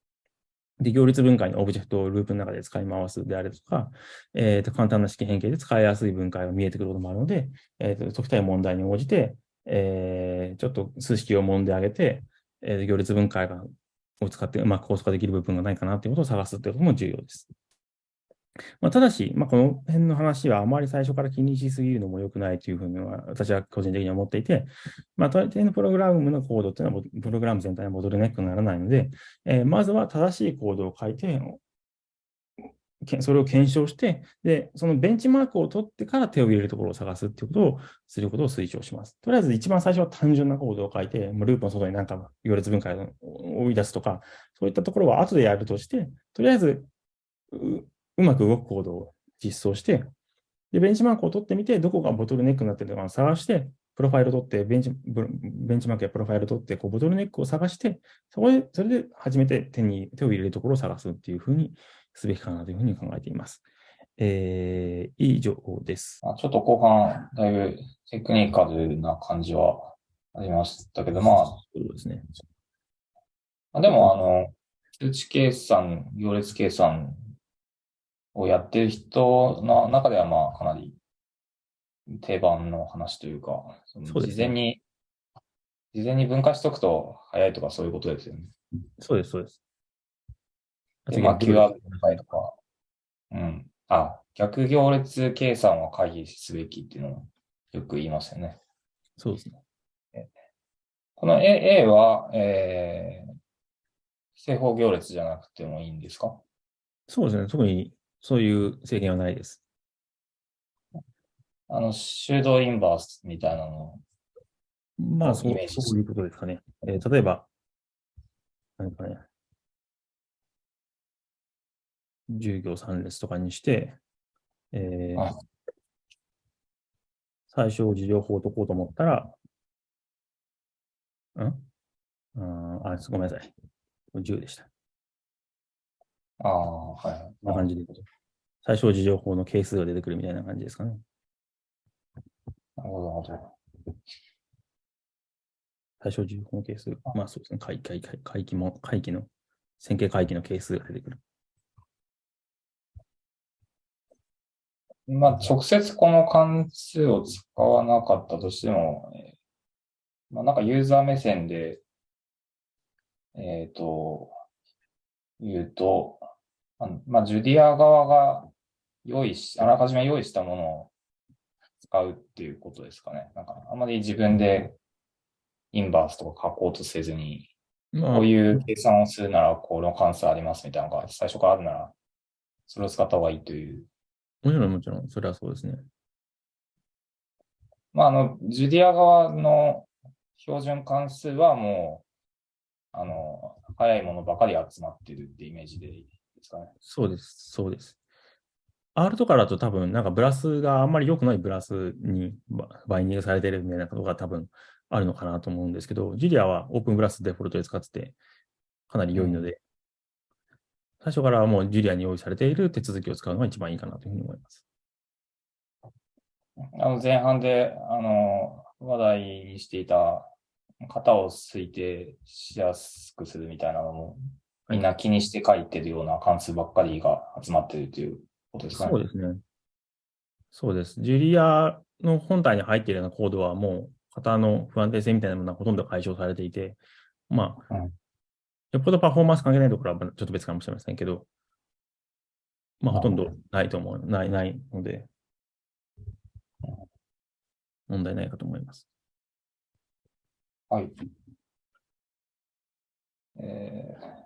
で、行列分解のオブジェクトをループの中で使い回すであるとか、えー、と簡単な式変形で使いやすい分解が見えてくることもあるので、えー、と解きたい問題に応じて、えー、ちょっと数式を揉んであげて、えー、行列分解がを使ってうまくコース化できる部分がないかなということを探すということも重要です。まあ、ただし、まあ、この辺の話はあまり最初から気にしすぎるのも良くないというふうには私は個人的に思っていて、まあ、大抵のプログラムのコードっていうのは、プログラム全体のボトルネックにならないので、えー、まずは正しいコードを書いて、それを検証して、で、そのベンチマークを取ってから手を入れるところを探すっていうことをすることを推奨します。とりあえず一番最初は単純なコードを書いて、ループの外に何か行列分解を追い出すとか、そういったところは後でやるとして、とりあえずうまく動くコードを実装して、で、ベンチマークを取ってみて、どこがボトルネックになってるのかを探して、プロファイルを取って、ベンチ、ベンチマークやプロファイルを取って、こうボトルネックを探して、そこで、それで初めて手に、手を入れるところを探すっていうふうにすべきかなというふうに考えています。えー、以上です。ちょっと後半、だいぶテクニカルな感じはありましたけど、まあ、そうですね。でも、あの、通知計算、行列計算をやってる人の中では、まあ、かなり定番の話というか、そう事前に、事前に分解しとくと早いとかそういうことですよね。そうです、そうです。で、まあ、Q ア分解とか、うん。あ、逆行列計算は回避すべきっていうのをよく言いますよね。そうですね。この A, A は、えー、正方行列じゃなくてもいいんですか？そうですね。特にそういう制限はないです。あの、修道インバースみたいなのまあそう、そういうことですかね。えー、例えば、何かね、10行3列とかにして、えー、最小事情法を解こうと思ったら、ん？ああ、ごめんなさい。10でした。ああ、はい。こんな感じで。最小事情法の係数が出てくるみたいな感じですかね。なるほど。最小重法係数。まあそうですね。回帰、回帰も、回帰の、線形回帰の係数が出てくる。まあ、直接この関数を使わなかったとしても、まあ、なんかユーザー目線で、えっ、ー、と、言うと、まあ、ジュディア側が用意し、あらかじめ用意したものを使うっていうことですかね。なんか、あまり自分でインバースとか書こうとせずに、こういう計算をするなら、この関数ありますみたいなのが最初からあるなら、それを使った方がいいという。もちろん、もちろん、それはそうですね。まあ、あの、ジュディア側の標準関数はもう、あの、早いものばかり集まってるってイメージでいいですかね。そうです、そうです。R とかだと多分、なんかブラスがあんまり良くないブラスにバインディングされてるみたいなことが多分あるのかなと思うんですけど、ジュリアはオープンブラスデフォルトで使ってて、かなり良いので、最初からもうジュリアに用意されている手続きを使うのが一番いいかなというふうに思います。あの前半で、あの、話題にしていた型を推定しやすくするみたいなのも、みんな気にして書いてるような関数ばっかりが集まっているということですか？ね。そうですね。そうです。ジュリアの本体に入っているようなコードはもう型の不安定性みたいなものはほとんど解消されていて、まあ、うん、よっぽどパフォーマンス関係ないところはちょっと別かもしれませんけど、まあ、ほとんどないと思う、ない、ないので、問題ないかと思います。はい。えー、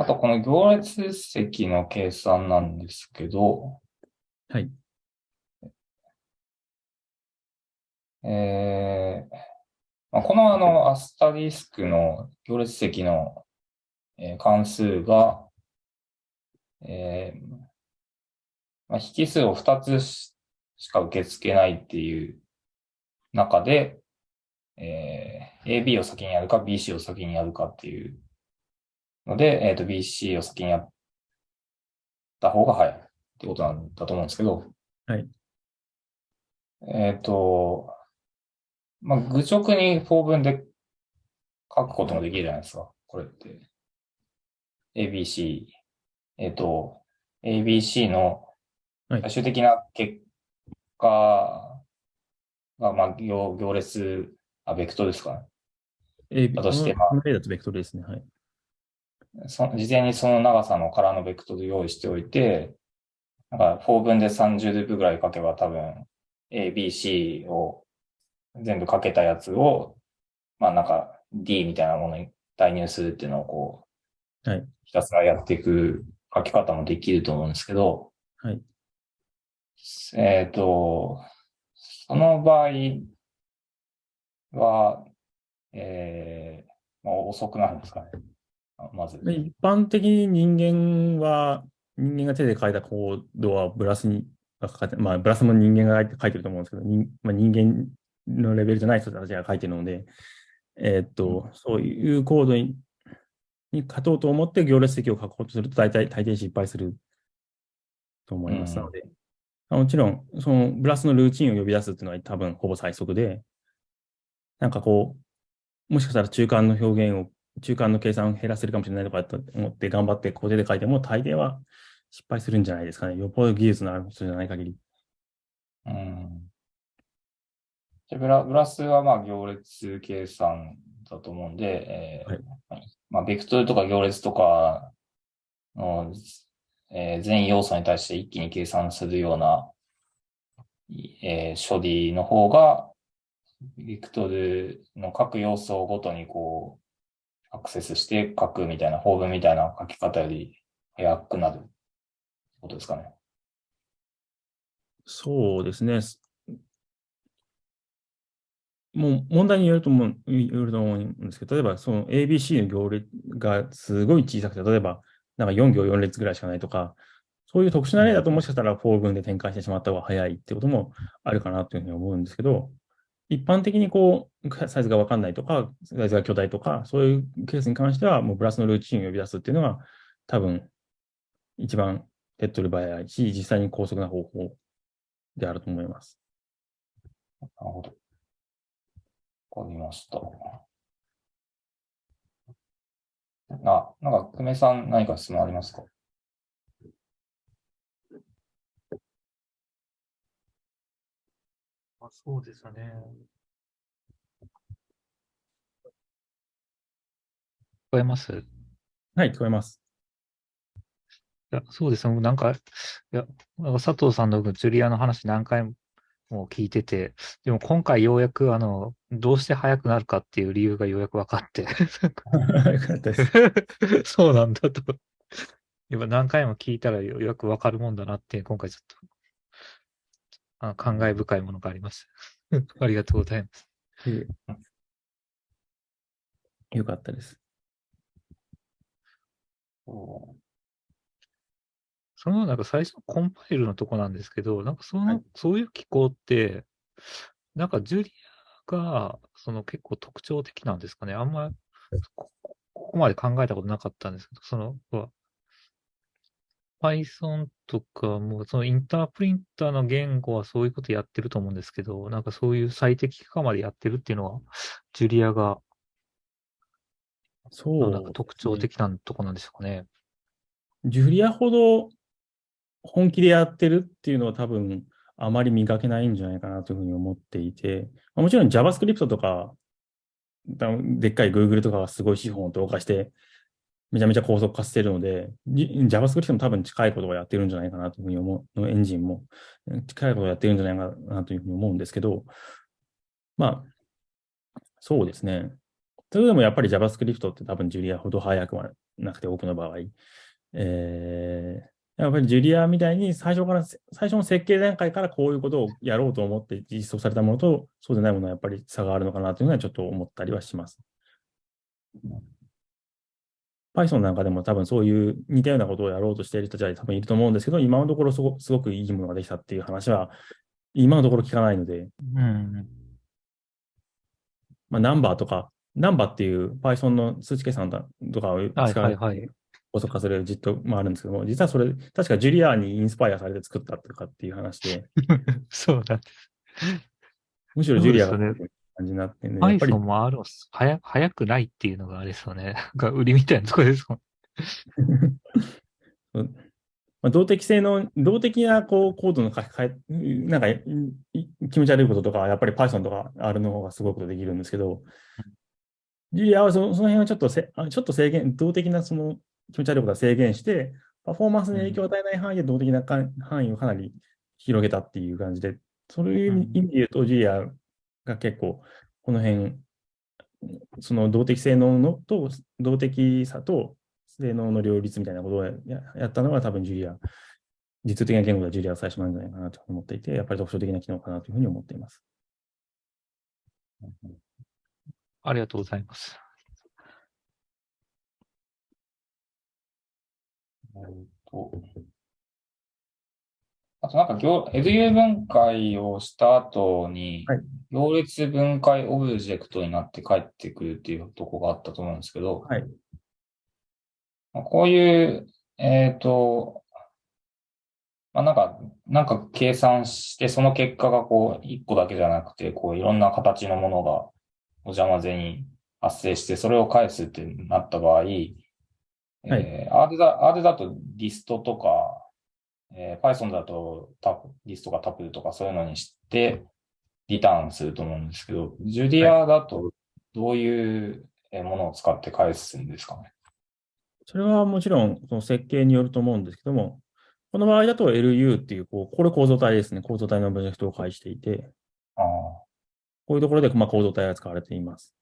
あと、この行列席の計算なんですけど、はい。えー、まあ、このあの、アスタリスクの行列席の、えー、関数が、えー、まあ、引数を2つしか受け付けないっていう中で、えー、AB を先にやるか BC を先にやるかっていうので、えっ、ー、と、BC を先にやった方が早いってことなんだと思うんですけど、はい。えっ、ー、と、まあ、愚直に法文で書くこともできるじゃないですか、これって。ABC、えっ、ー、と、ABC の最終的な結果が、まあ、行行列、あ、ベクトルですかね。AB だとして、まあ、だとベクトルですね。はい。そ事前にその長さの空のベクトル用意しておいて、なんか、4分で30ループぐらい書けば多分、A、B、C を全部かけたやつを、まあなんか D みたいなものに代入するっていうのをこう、はい。ひたすらやっていく書き方もできると思うんですけど、はい。えっ、ー、と、その場合は、えー、まあ、遅くなるんですかね。まず。一般的に人間は、人間が手で書いたコードはブラスに、まあ、ブラスも人間が書いてると思うんですけど、人,、まあ、人間のレベルじゃない人たちが書いてるので、えー、っと、うん、そういうコードにに書こうと思って行列席を書こうとすると大体、大抵失敗すると思いますので、うん、もちろん、そのブラスのルーチンを呼び出すっていうのは多分ほぼ最速で、なんかこう、もしかしたら中間の表現を、中間の計算を減らせるかもしれないとかと思って頑張ってコーデで書いても大抵は失敗するんじゃないですかね。よっぽど技術のある人じゃない限り。うん。でブラブラスはまあ行列計算だと思うんで、えーはい、まあ、ベクトルとか行列とかの、えー、全要素に対して一気に計算するような、えー、処理の方が、ベクトルの各要素ごとにこう、アクセスして書くみたいな、法文みたいな書き方より早くなることですかね。そうですね。もう問題によると思う、よると思うんですけど、例えばその ABC の行列がすごい小さくて、例えばなんか4行4列ぐらいしかないとか、そういう特殊な例だともしかしたらフォー文で展開してしまった方が早いってこともあるかなというふうに思うんですけど、一般的にこう、サイズがわかんないとか、サイズが巨大とか、そういうケースに関しては、もうブラスのルーチンを呼び出すっていうのが、多分、一番手っ取り早いし、実際に高速な方法であると思います。なるほど。わかりました。あ、なんか、久米さん何か質問ありますか？そうですね。聞こえます？はい、聞こえます。いや、そうですね。なんか、いや、佐藤さんのジュリアの話何回もも聞いてて、でも今回ようやく、あの、どうして速くなるかっていう理由がようやく分かって。そうなんだと。やっぱ何回も聞いたらようやく分かるもんだなって、今回ちょっと、あ感慨深いものがあります。ありがとうございます。よかったです。そのなんか最初のコンパイルのとこなんですけど、なんかその、はい、そういう機構って、なんかジュリアがその結構特徴的なんですかね。あんまここまで考えたことなかったんですけど、その、Python とかも、そのインタープリンターの言語はそういうことやってると思うんですけど、なんかそういう最適化までやってるっていうのは、ジュリアが、そう、なんか特徴的なとこなんでしょうかね。ジュリアほど本気でやってるっていうのは多分あまり見かけないんじゃないかなというふうに思っていて、もちろん JavaScript とか、でっかい Google とかがすごい資本を投下して、めちゃめちゃ高速化してるので、JavaScript も多分近いことをやってるんじゃないかなというふうに思う、のエンジンも近いことをやってるんじゃないかなというふうに思うんですけど、まあ、そうですね。それでもやっぱり JavaScript って多分ジュリアほど速くはなくて多くの場合、えー、やっぱりジュリアみたいに最初から、最初の設計段階からこういうことをやろうと思って実装されたものと、そうでないものはやっぱり差があるのかなというのはちょっと思ったりはします。Python なんかでも多分そういう似たようなことをやろうとしている人たちは多分いると思うんですけど、今のところすごすごくいいものができたっていう話は、今のところ聞かないので、うん。まあ、ナンバーとか、ナンバーっていう Python の数値計算とかを使う、はいはいはい、高速化する実トもあるんですけども、実はそれ、確かジュリアーにインスパイアされて作ったとかっていう話で。そうだ。むしろジュリアが感じになってね。アイソンもある早早くないっていうのがあれですよね。が売りみたいなところですもん。まあ、動的性の、動的なこうコードの書き換え、なんか気持ち悪いこととか、やっぱり Python とか R の方がすごいことできるんですけど、ジュリアはそのその辺はちょっとせちょっと制限、動的なその気持ち悪いことは制限して、パフォーマンスに影響を与えない範囲で動的な範囲をかなり広げたっていう感じで、そういう意味で言うと、ジュアが結構、この辺、その動的性能のと、動的さと性能の両立みたいなことをやったのが多分ジュリア実的な言語ではジュリアは最初なんじゃないかなと思っていて、やっぱり特徴的な機能かなというふうに思っています。ありがとうございます。えっと、あとなんか行、LU 分解をした後に、行列分解オブジェクトになって帰ってくるっていうとこがあったと思うんですけど、はい、こういう、えっ、ー、と、まあ、なんか、なんか計算して、その結果がこう、一個だけじゃなくて、こう、いろんな形のものがお邪魔ぜに発生して、それを返すってなった場合、はい、えー、R だ、R だとリストとか、えー、Python だとタリストかタプルとかそういうのにして、リターンすると思うんですけど、ジュディアだとどういうものを使って返すんですかね？それはもちろん、その設計によると思うんですけども、この場合だと LU っていう、こう、これ構造体ですね。構造体のプロジェクトを介していて、あこういうところで、まあ、構造体が使われています。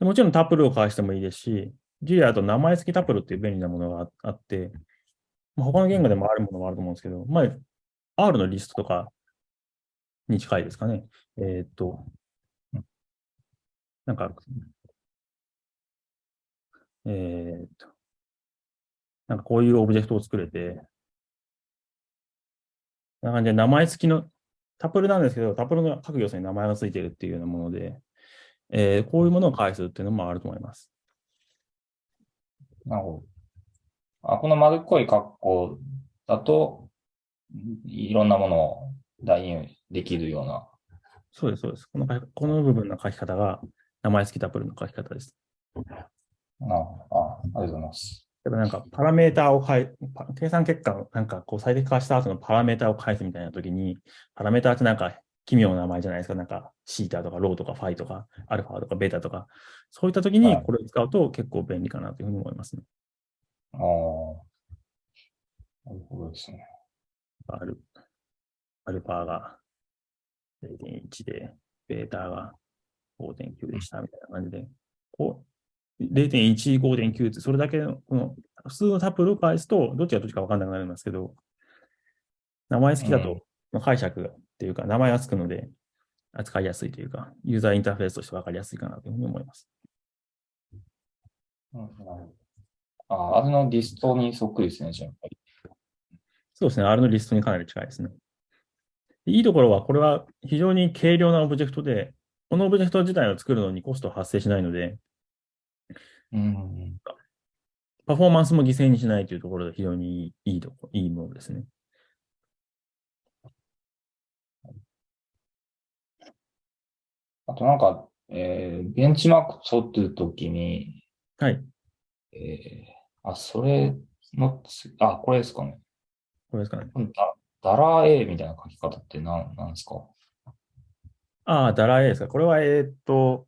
もちろんタプルを返してもいいですし、ジュリアだと名前付きタプルっていう便利なものがあって、まあ、他の言語でもあるものもあると思うんですけど、まあ、R のリストとかに近いですかね。えー、っと、なんか、えー、っと、なんかこういうオブジェクトを作れて、な感じで名前付きの、タプルなんですけど、タプルの各要素に名前が付いているっていうようなもので、えー、こういうものを返すっていうのもあると思います。なるほど。あこの丸っこい格好だと、いろんなものを代入できるような。そうです、そうです。このこの部分の書き方が名前付きタプルの書き方です。ああ、ありがとうございます。例えばなんかパラメータを変え、計算結果をなんかこう最適化した後のパラメータを返すみたいな時に、パラメータってなんか奇妙な名前じゃないですか。なんかシータとかローとかファイとかアルファとかベータとか、そういった時にこれを使うと結構便利かなというふうに思いますね。ああ。なるほどですね。アル、アルファが0.1で、ベータが5.9でしたみたいな感じで、こう、0.1、5.9って、それだけの、この、普通のタプルを返すと、どっちがどっちか分かんなくなるんですけど、名前好きだと、解釈っていうか、名前がつくので、扱いやすいというか、ユーザーインターフェースとして分かりやすいかなというふうに思います。うん、あ、あれのリストにそっくりですね、じゃあ。そうですね、R のリストにかなり近いですね。いいところは、これは非常に軽量なオブジェクトで、このオブジェクト自体を作るのにコスト発生しないので、うん、パフォーマンスも犠牲にしないというところで非常にいいとこいいものですね。あとなんか、えー、ベンチマーク取ってるときに、はい。えー、あ、それのあ、これですかね。これですかね。だダラー A みたいな書き方って何なんですか？ああ、ダラー A ですか？これは、えー、っと、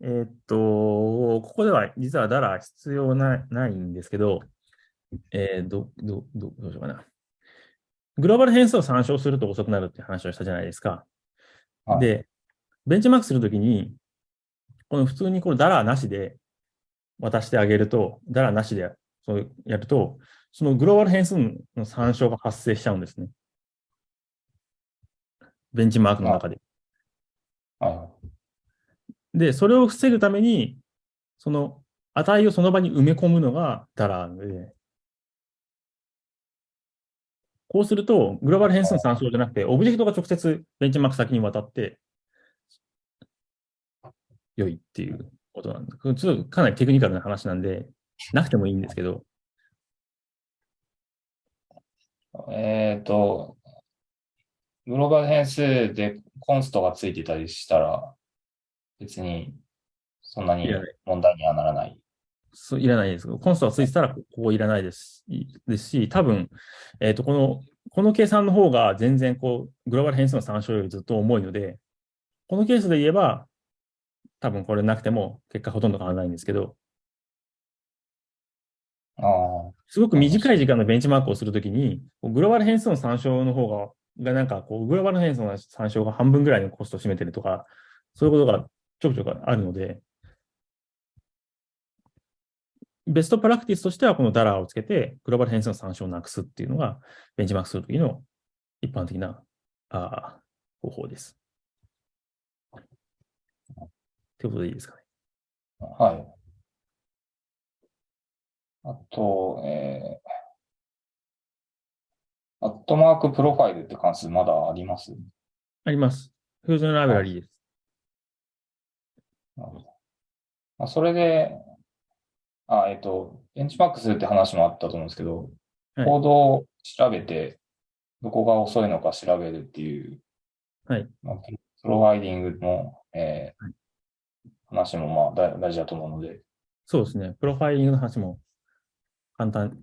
えー、っと、ここでは実はダラー必要なないんですけど、えー、ど、ど、どどうしようかな。グローバル変数を参照すると遅くなるって話をしたじゃないですか。はい、で、ベンチマークするときに、この普通にこのダラーなしで渡してあげると、ダラーなしでそうやると、そのグローバル変数の参照が発生しちゃうんですね。ベンチマークの中で。はい。で、それを防ぐために、その値をその場に埋め込むのがダラーで、こうすると、グローバル変数の参照じゃなくて、オブジェクトが直接ベンチマーク先に渡って、良いっていうことなんです。ちょっとかなりテクニカルな話なんで、なくてもいいんですけど。えっ、ー、と、グローバル変数でコンストがついてたりしたら、別にそんなに問題にはならない。そういらないです。コンストがついてたら、ここいらないですですし、多分、えっ、ー、と、この、この計算の方が全然こう、グローバル変数の参照よりずっと重いので、このケースで言えば、多分これなくても結果ほとんど変わらないんですけど、あすごく短い時間のベンチマークをするときに、グローバル変数の参照の方が、がなんかこう、グローバル変数の参照が半分ぐらいのコストを占めてるとか、そういうことがちょくちょくあるので、ベストプラクティスとしてはこのダラーをつけて、グローバル変数の参照をなくすっていうのが、ベンチマークするときの一般的なあ方法です。ということでいいですかね。はい。あと、えー、アットマークプロファイルって関数まだあります？あります。フュージョンライブラリーです。なるほど。まあ、それで、あ、えっ、と、ベンチマークするって話もあったと思うんですけど、はい、コードを調べて、どこが遅いのか調べるっていう、はい。まあ、プロファイリングの、えー、はい、話もまあ大事だと思うので。そうですね。プロファイリングの話も簡単、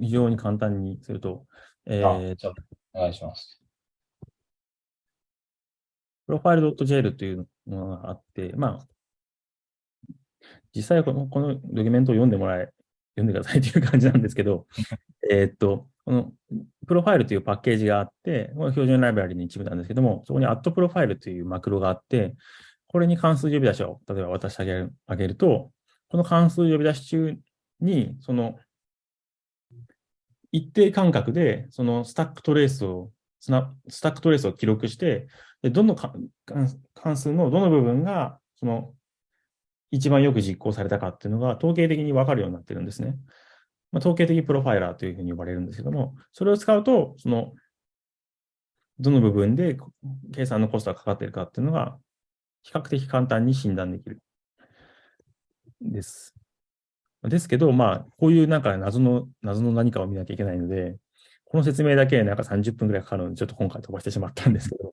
非常に簡単にすると、えー、じゃお願いします。プロファイル .jl というものがあって、まあ、実際このこのドキュメントを読んでもらえ、読んでくださいという感じなんですけど、えっと、このプロファイルというパッケージがあって、この標準ライブラリの一部なんですけども、そこにアットプロファイルというマクロがあって、これに関数呼び出しを、例えば渡してあげるあげると、この関数呼び出し中に、その一定間隔で、そのスタックトレースを、スタックトレースを記録して、でどの関数のどの部分が、その一番よく実行されたかっていうのが統計的にわかるようになってるんですね。まあ、統計的プロファイラーというふうに呼ばれるんですけども、それを使うと、その、どの部分で計算のコストがかかっているかっていうのが、比較的簡単に診断できる。です。ですけど、まあ、こういうなんか謎の、謎の何かを見なきゃいけないので、この説明だけなんか30分くらいかかるので、ちょっと今回飛ばしてしまったんですけど。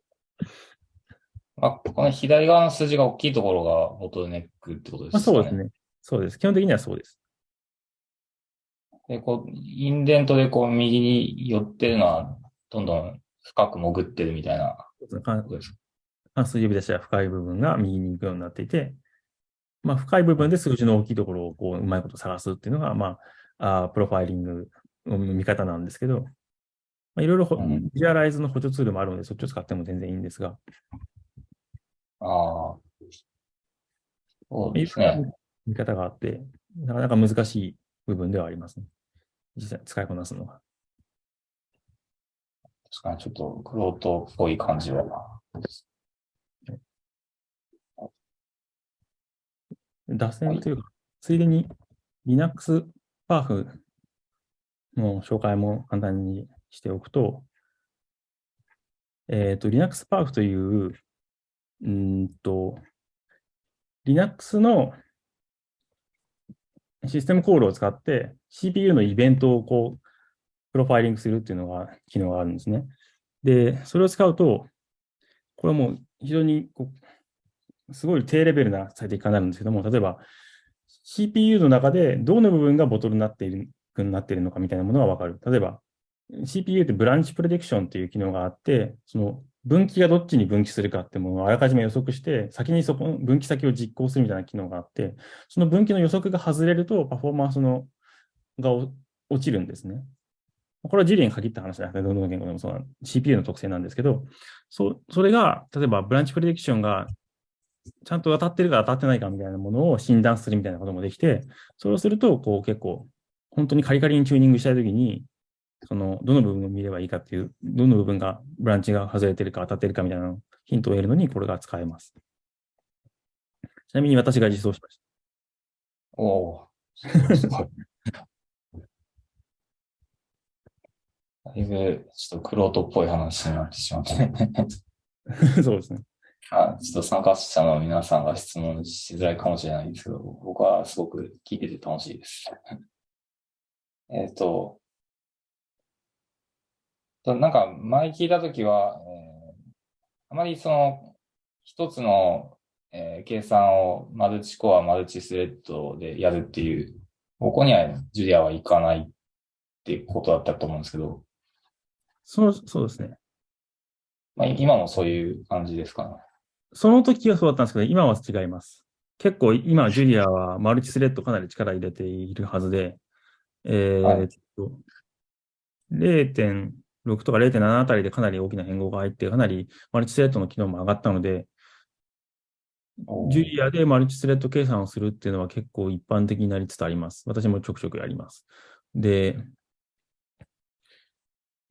まあ、この左側の数字が大きいところがボトルネックってことですかね。そうですね。そうです。基本的にはそうです。で、こう、インデントでこう右に寄ってるのは、どんどん深く潜ってるみたいなことです関数呼び出しは深い部分が右に行くようになっていて、まあ、深い部分で数字の大きいところをこううまいこと探すっていうのが、まあ、あプロファイリングの見方なんですけど、まあ、いろいろ、ビジュアライズの補助ツールもあるので、そっちを使っても全然いいんですが。ああ。そうですね。見方があって、なかなか難しい部分ではありますね。実際使いこなすのが。確かにちょっとクロートっぽい感じは。脱線というか、ついでに Linux パーフの紹介も簡単にしておくと、えっ、ー、と、Linux パーフという、うんと、Linux のシステムコールを使って CPU のイベントをこう、プロファイリングするっていうのが、機能があるんですね。で、それを使うと、これはもう非常にこう、すごい低レベルな最適化になるんですけども、例えば CPU の中でどの部分がボトルになっているなっているのかみたいなものがわかる。例えば CPU ってブランチプレディクションっていう機能があって、その分岐がどっちに分岐するかってものをあらかじめ予測して、先にそこの分岐先を実行するみたいな機能があって、その分岐の予測が外れると、パフォーマンスのが落ちるんですね。これはジリに限った話じゃなくて、どの言語でもそうな CPU の特性なんですけど、そそれが、例えばブランチプレディクションがちゃんと当たってるか当たってないかみたいなものを診断するみたいなこともできて、それをすると、こう結構、本当にカリカリにチューニングしたいときに、その、どの部分を見ればいいかっていう、どの部分が、ブランチが外れてるか当たってるかみたいなヒントを得るのに、これが使えます。ちなみに私が実装しました。おお。だいぶ、ちょっとクロートっぽい話になってしまって そうですね。あちょっと参加者の皆さんが質問しづらいかもしれないですけど、僕はすごく聞いてて楽しいです。えっと、なんか前聞いたときは、えー、あまりその一つの、えー、計算をマルチコア、マルチスレッドでやるっていう、ここにはジュリアはいかないっていうことだったと思うんですけど。そう、そうですね。まあ、今もそういう感じですかね。その時はそうだったんですけど、今は違います。結構今、ジュリアはマルチスレッドかなり力入れているはずで、えー、はい、0.6とか0.7あたりでかなり大きな変更が入って、かなりマルチスレッドの機能も上がったので、ジュリアでマルチスレッド計算をするっていうのは結構一般的になりつつあります。私もちょくちょくやります。で、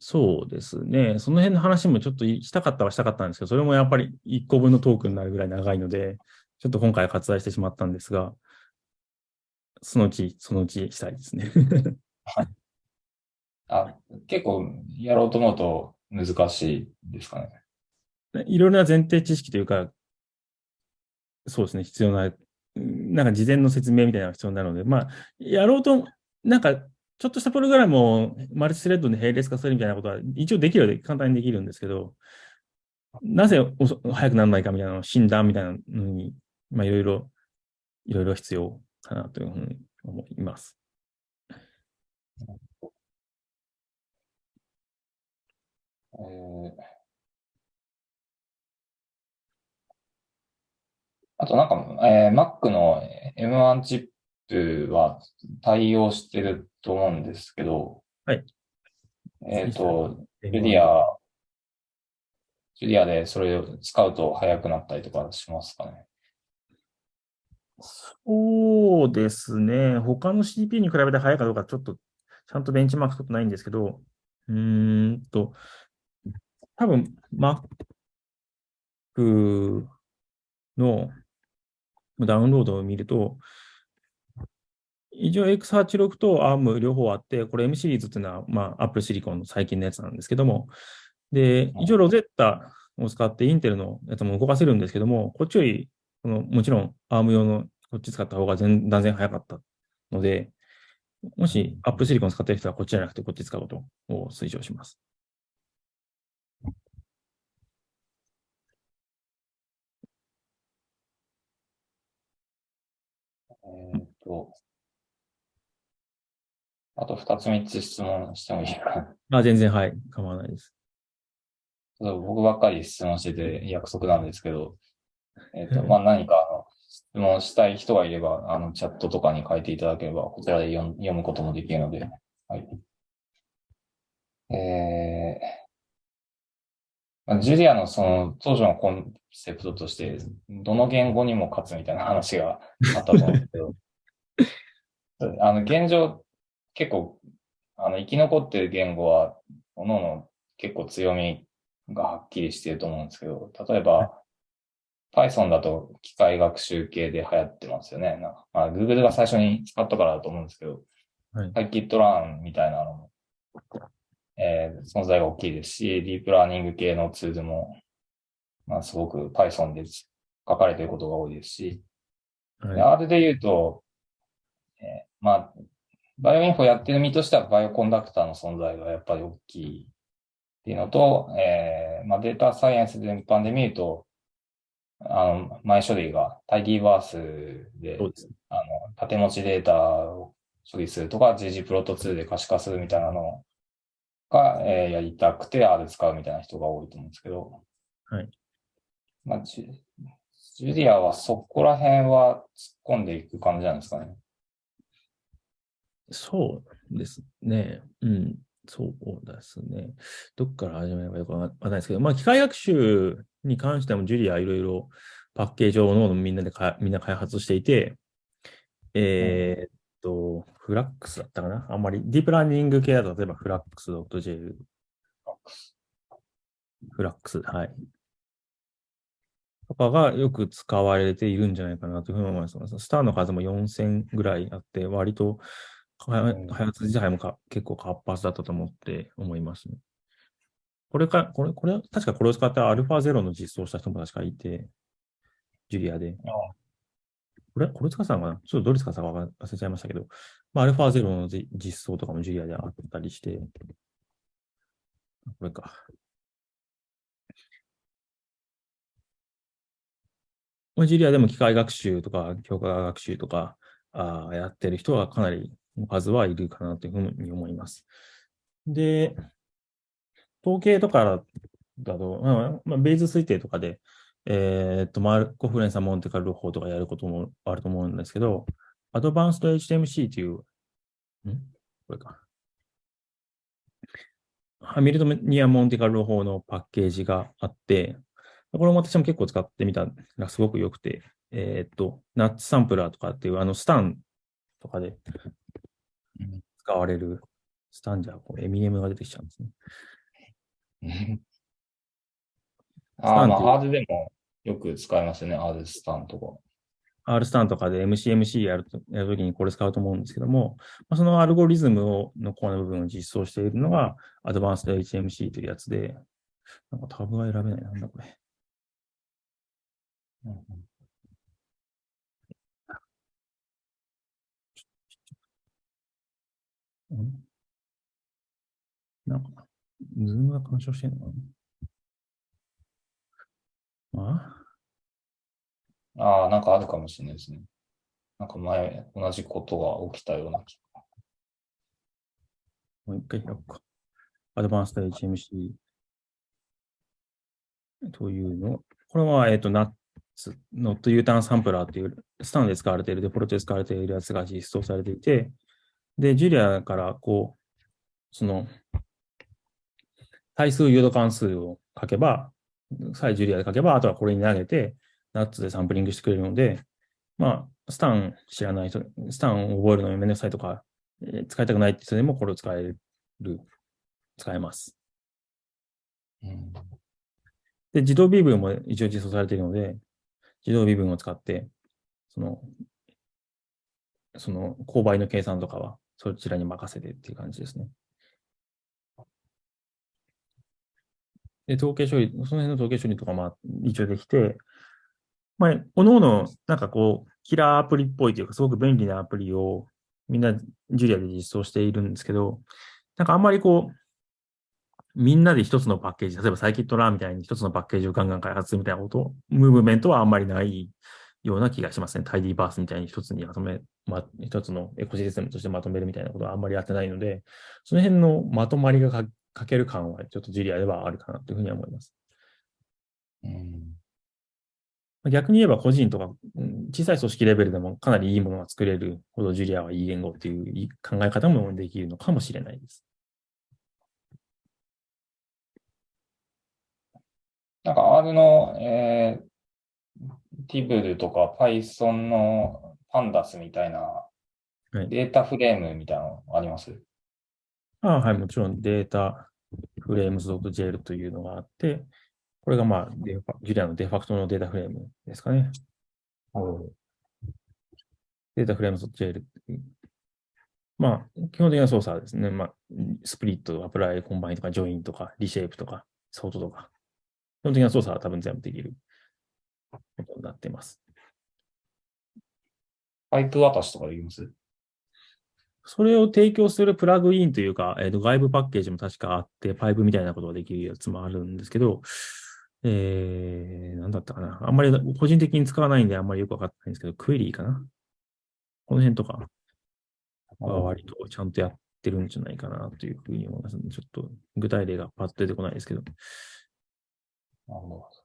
そうですね。その辺の話もちょっとしたかったはしたかったんですけど、それもやっぱり1個分のトークになるぐらい長いので、ちょっと今回は割愛してしまったんですが、そのうち、そのうちしたいですね。あ結構やろうと思うと難しいですかね。いろいろな前提知識というか、そうですね、必要な、なんか事前の説明みたいなのが必要になるので、まあ、やろうと、なんか、ちょっとしたプログラムをマルチスレッドで並列化するみたいなことは一応できるようで簡単にできるんですけど、なぜ早くならないかみたいな診断みたいなのに、まあいろいろ、いろいろ必要かなというふうに思います。えーあとなんか、えー、Mac の M1 チップは対応してると思うんですけど、はい。えっ、ー、と、ジュリア、ジュリアでそれを使うと速くなったりとかしますかね？そうですね。他の CPU に比べて速いかどうかちょっとちゃんとベンチマーク取ってないんですけど、うーんと、多分 Mac のダウンロードを見ると、一応 X86 と ARM 両方あって、これ M シリーズっていうのは、まあ、Apple Silicon の最近のやつなんですけども、で、一応 Rosetta を使ってインテルのやつも動かせるんですけども、こっちより、このもちろん ARM 用のこっち使った方が全断然早かったので、もし Apple Silicon 使ってる人はこっちじゃなくてこっち使うことを推奨します。えっと、あと二つ三つ質問してもいいかな。あ、全然はい。構わないです。僕ばっかり質問してて約束なんですけど、えっ、と、まあ、何かあの質問したい人がいれば、あの、チャットとかに書いていただければ、こちらで読むこともできるので、はい。えー、ジュリアのその当初のコンセプトとして、どの言語にも勝つみたいな話があったと思うんですけど、あの、現状、結構、あの、生き残ってる言語は、各々結構強みがはっきりしていると思うんですけど、例えば、Python だと機械学習系で流行ってますよね。なんかまあ、Google が最初に使ったからだと思うんですけど、はい、Scikit-learn みたいなのも、えー、存在が大きいですし、ディープラーニング系のツールもまあ、すごく Python で書かれていることが多いですし、はい、R で言うと、えー、まあ、バイオインフォやってる身としてはバイオコンダクターの存在がやっぱり大きいっていうのと、えー、まあ、データサイエンス全般で見ると、あの、前処理がタイディバースで、であの、縦持ちデータを処理するとか、GG プロト2で可視化するみたいなのが、えー、やりたくて R 使うみたいな人が多いと思うんですけど、はい。まあ、ジュリアはそこら辺は突っ込んでいく感じなんですかね。そうですね。うん。そうですね。どっから始めればよくわかんないですけど、まあ、機械学習に関してもジュリアいろいろパッケージをのみんなでかみんな開発していて、えー、っと、フラックスだったかな？あんまり、ディープラーニング系だと、例えばフラックス .jl。フラックス、はい。とかがよく使われているんじゃないかなというふうに思います。スターの数も4000ぐらいあって、割と開発自体もか結構活発だったと思って思いますね。これか、これ、これ、確かこれを使った α0 の実装した人も確かいて、ジュリアで。これ、これ使ったのかな？ちょっとどれ使ったか忘れちゃいましたけど、まあ、α0 の実装とかもジュリアであったりして、これか。ジュリアでも機械学習とか強化学習とかあやってる人はかなり数はいるかなというふうに思います。で、統計とかだと、まあ、ベイズ推定とかで、えっ、と、マルコフレンサモンテカル法とかやることもあると思うんですけど、アドバンスト HTMC という、ん？これか。ハミルトニア・モンテカル法のパッケージがあって、これも私も結構使ってみたらすごく良くて、えっ、と、ナッツサンプラーとかっていうあのスタンとかで使われるスタンじゃ、こうエミネムが出てきちゃうんですね。ああ、まあ、ハードでもよく使いますね、R スタンとか。R スタンとかで MCMC やるとやるときにこれ使うと思うんですけども、まあ、そのアルゴリズムをのコアの部分を実装しているのが Advanced HMC というやつで、なんかタブが選べない。なんだこれ。うんん、なんか、 Zoom が干渉してるのかな？あ？ああ、なんかあるかもしれないですね。なんか前、同じことが起きたような気が。もう一回開くか。 AdvancedHMC というの。これは、えっ、ー、と、 NUTS、Not U-Turn Sampler っていう、スタンで使われている、デフォルトで使われているやつが実装されていて、で、ジュリアからこう、その、対数誘導関数を書けば、さえジュリアで書けば、あとはこれに投げて、ナッツでサンプリングしてくれるので、まあ、スタン知らない人、スタンを覚えるのにめんどくさいとか、えー、使いたくないって人でもこれを使える、使えます。うん、で、自動微分も一応実装されているので、自動微分を使って、その、その、勾配の計算とかは、そちらに任せてっていう感じですね。で、統計処理、その辺の統計処理とかも一応できて、まあ、おのおの、なんかこう、キラーアプリっぽいというか、すごく便利なアプリをみんなジュリアで実装しているんですけど、なんかあんまりこう、みんなで一つのパッケージ、例えばサイキットラーみたいに一つのパッケージをガンガン開発するみたいなこと、ムーブメントはあんまりないような気がしますね。タイディーバースみたいに一つにまとめ、ま、一つのエコシステムとしてまとめるみたいなことはあんまりやってないので、その辺のまとまりがかける感はちょっとジュリアではあるかなというふうには思います。うん逆に言えば個人とか、小さい組織レベルでもかなりいいものが作れるほどジュリアはいい言語っていう考え方もできるのかもしれないです。なんか R の、えー、 tibble とか Python の Pandas みたいなデータフレームみたいなのあります、はい、あはい、もちろんデータフレームズ .jl というのがあって、これがまあ、 Julia のデファクトのデータフレームですかね。DataFrame.jl まあ、基本的な操作はですね。まあ、 split、apply、combine とか、 join とか、 reshape とか、 sort とか、基本的な操作は多分全部できることになっています。パイプ渡しとかできます？それを提供するプラグインというか、えー、と外部パッケージも確かあって、パイプみたいなことができるやつもあるんですけど、えー、なんだったかな。あんまり個人的に使わないんであんまりよくわかってないんですけど、クエリーかな？この辺とかは割とちゃんとやってるんじゃないかなというふうに思いますちょっと具体例がパッと出てこないですけど。なるほど。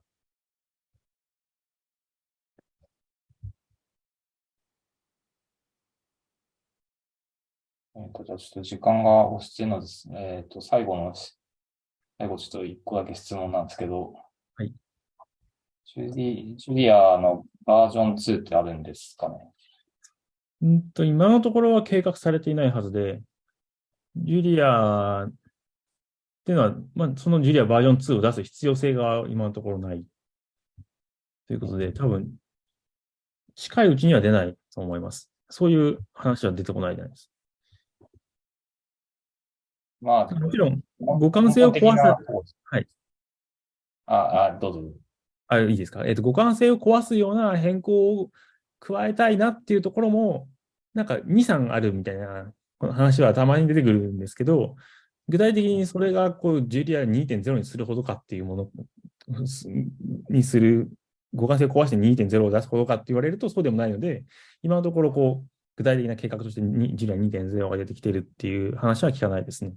えっ、ー、と、じゃあちょっと時間が押してるのですね。えっ、ー、と、最後の、最後ちょっと一個だけ質問なんですけど、はい。ジュリジュリアのバージョン2ってあるんですかね？うんと、今のところは計画されていないはずで、ジュリアっていうのは、まあ、そのジュリアバージョン2を出す必要性が今のところない。ということで、多分、近いうちには出ないと思います。そういう話は出てこないじゃないです。まあ、もちろん、互換性を壊す。はい。あ、あ、どうぞ。あ、いいですか？えっ、ー、と、互換性を壊すような変更を加えたいなっていうところも、なんか2、3あるみたいな話はたまに出てくるんですけど、具体的にそれがこう、ジュリア2.0にするほどかっていうものにする、互換性を壊して2.0を出すほどかって言われるとそうでもないので、今のところこう、具体的な計画としてジュリア2.0が出てきているっていう話は聞かないですね。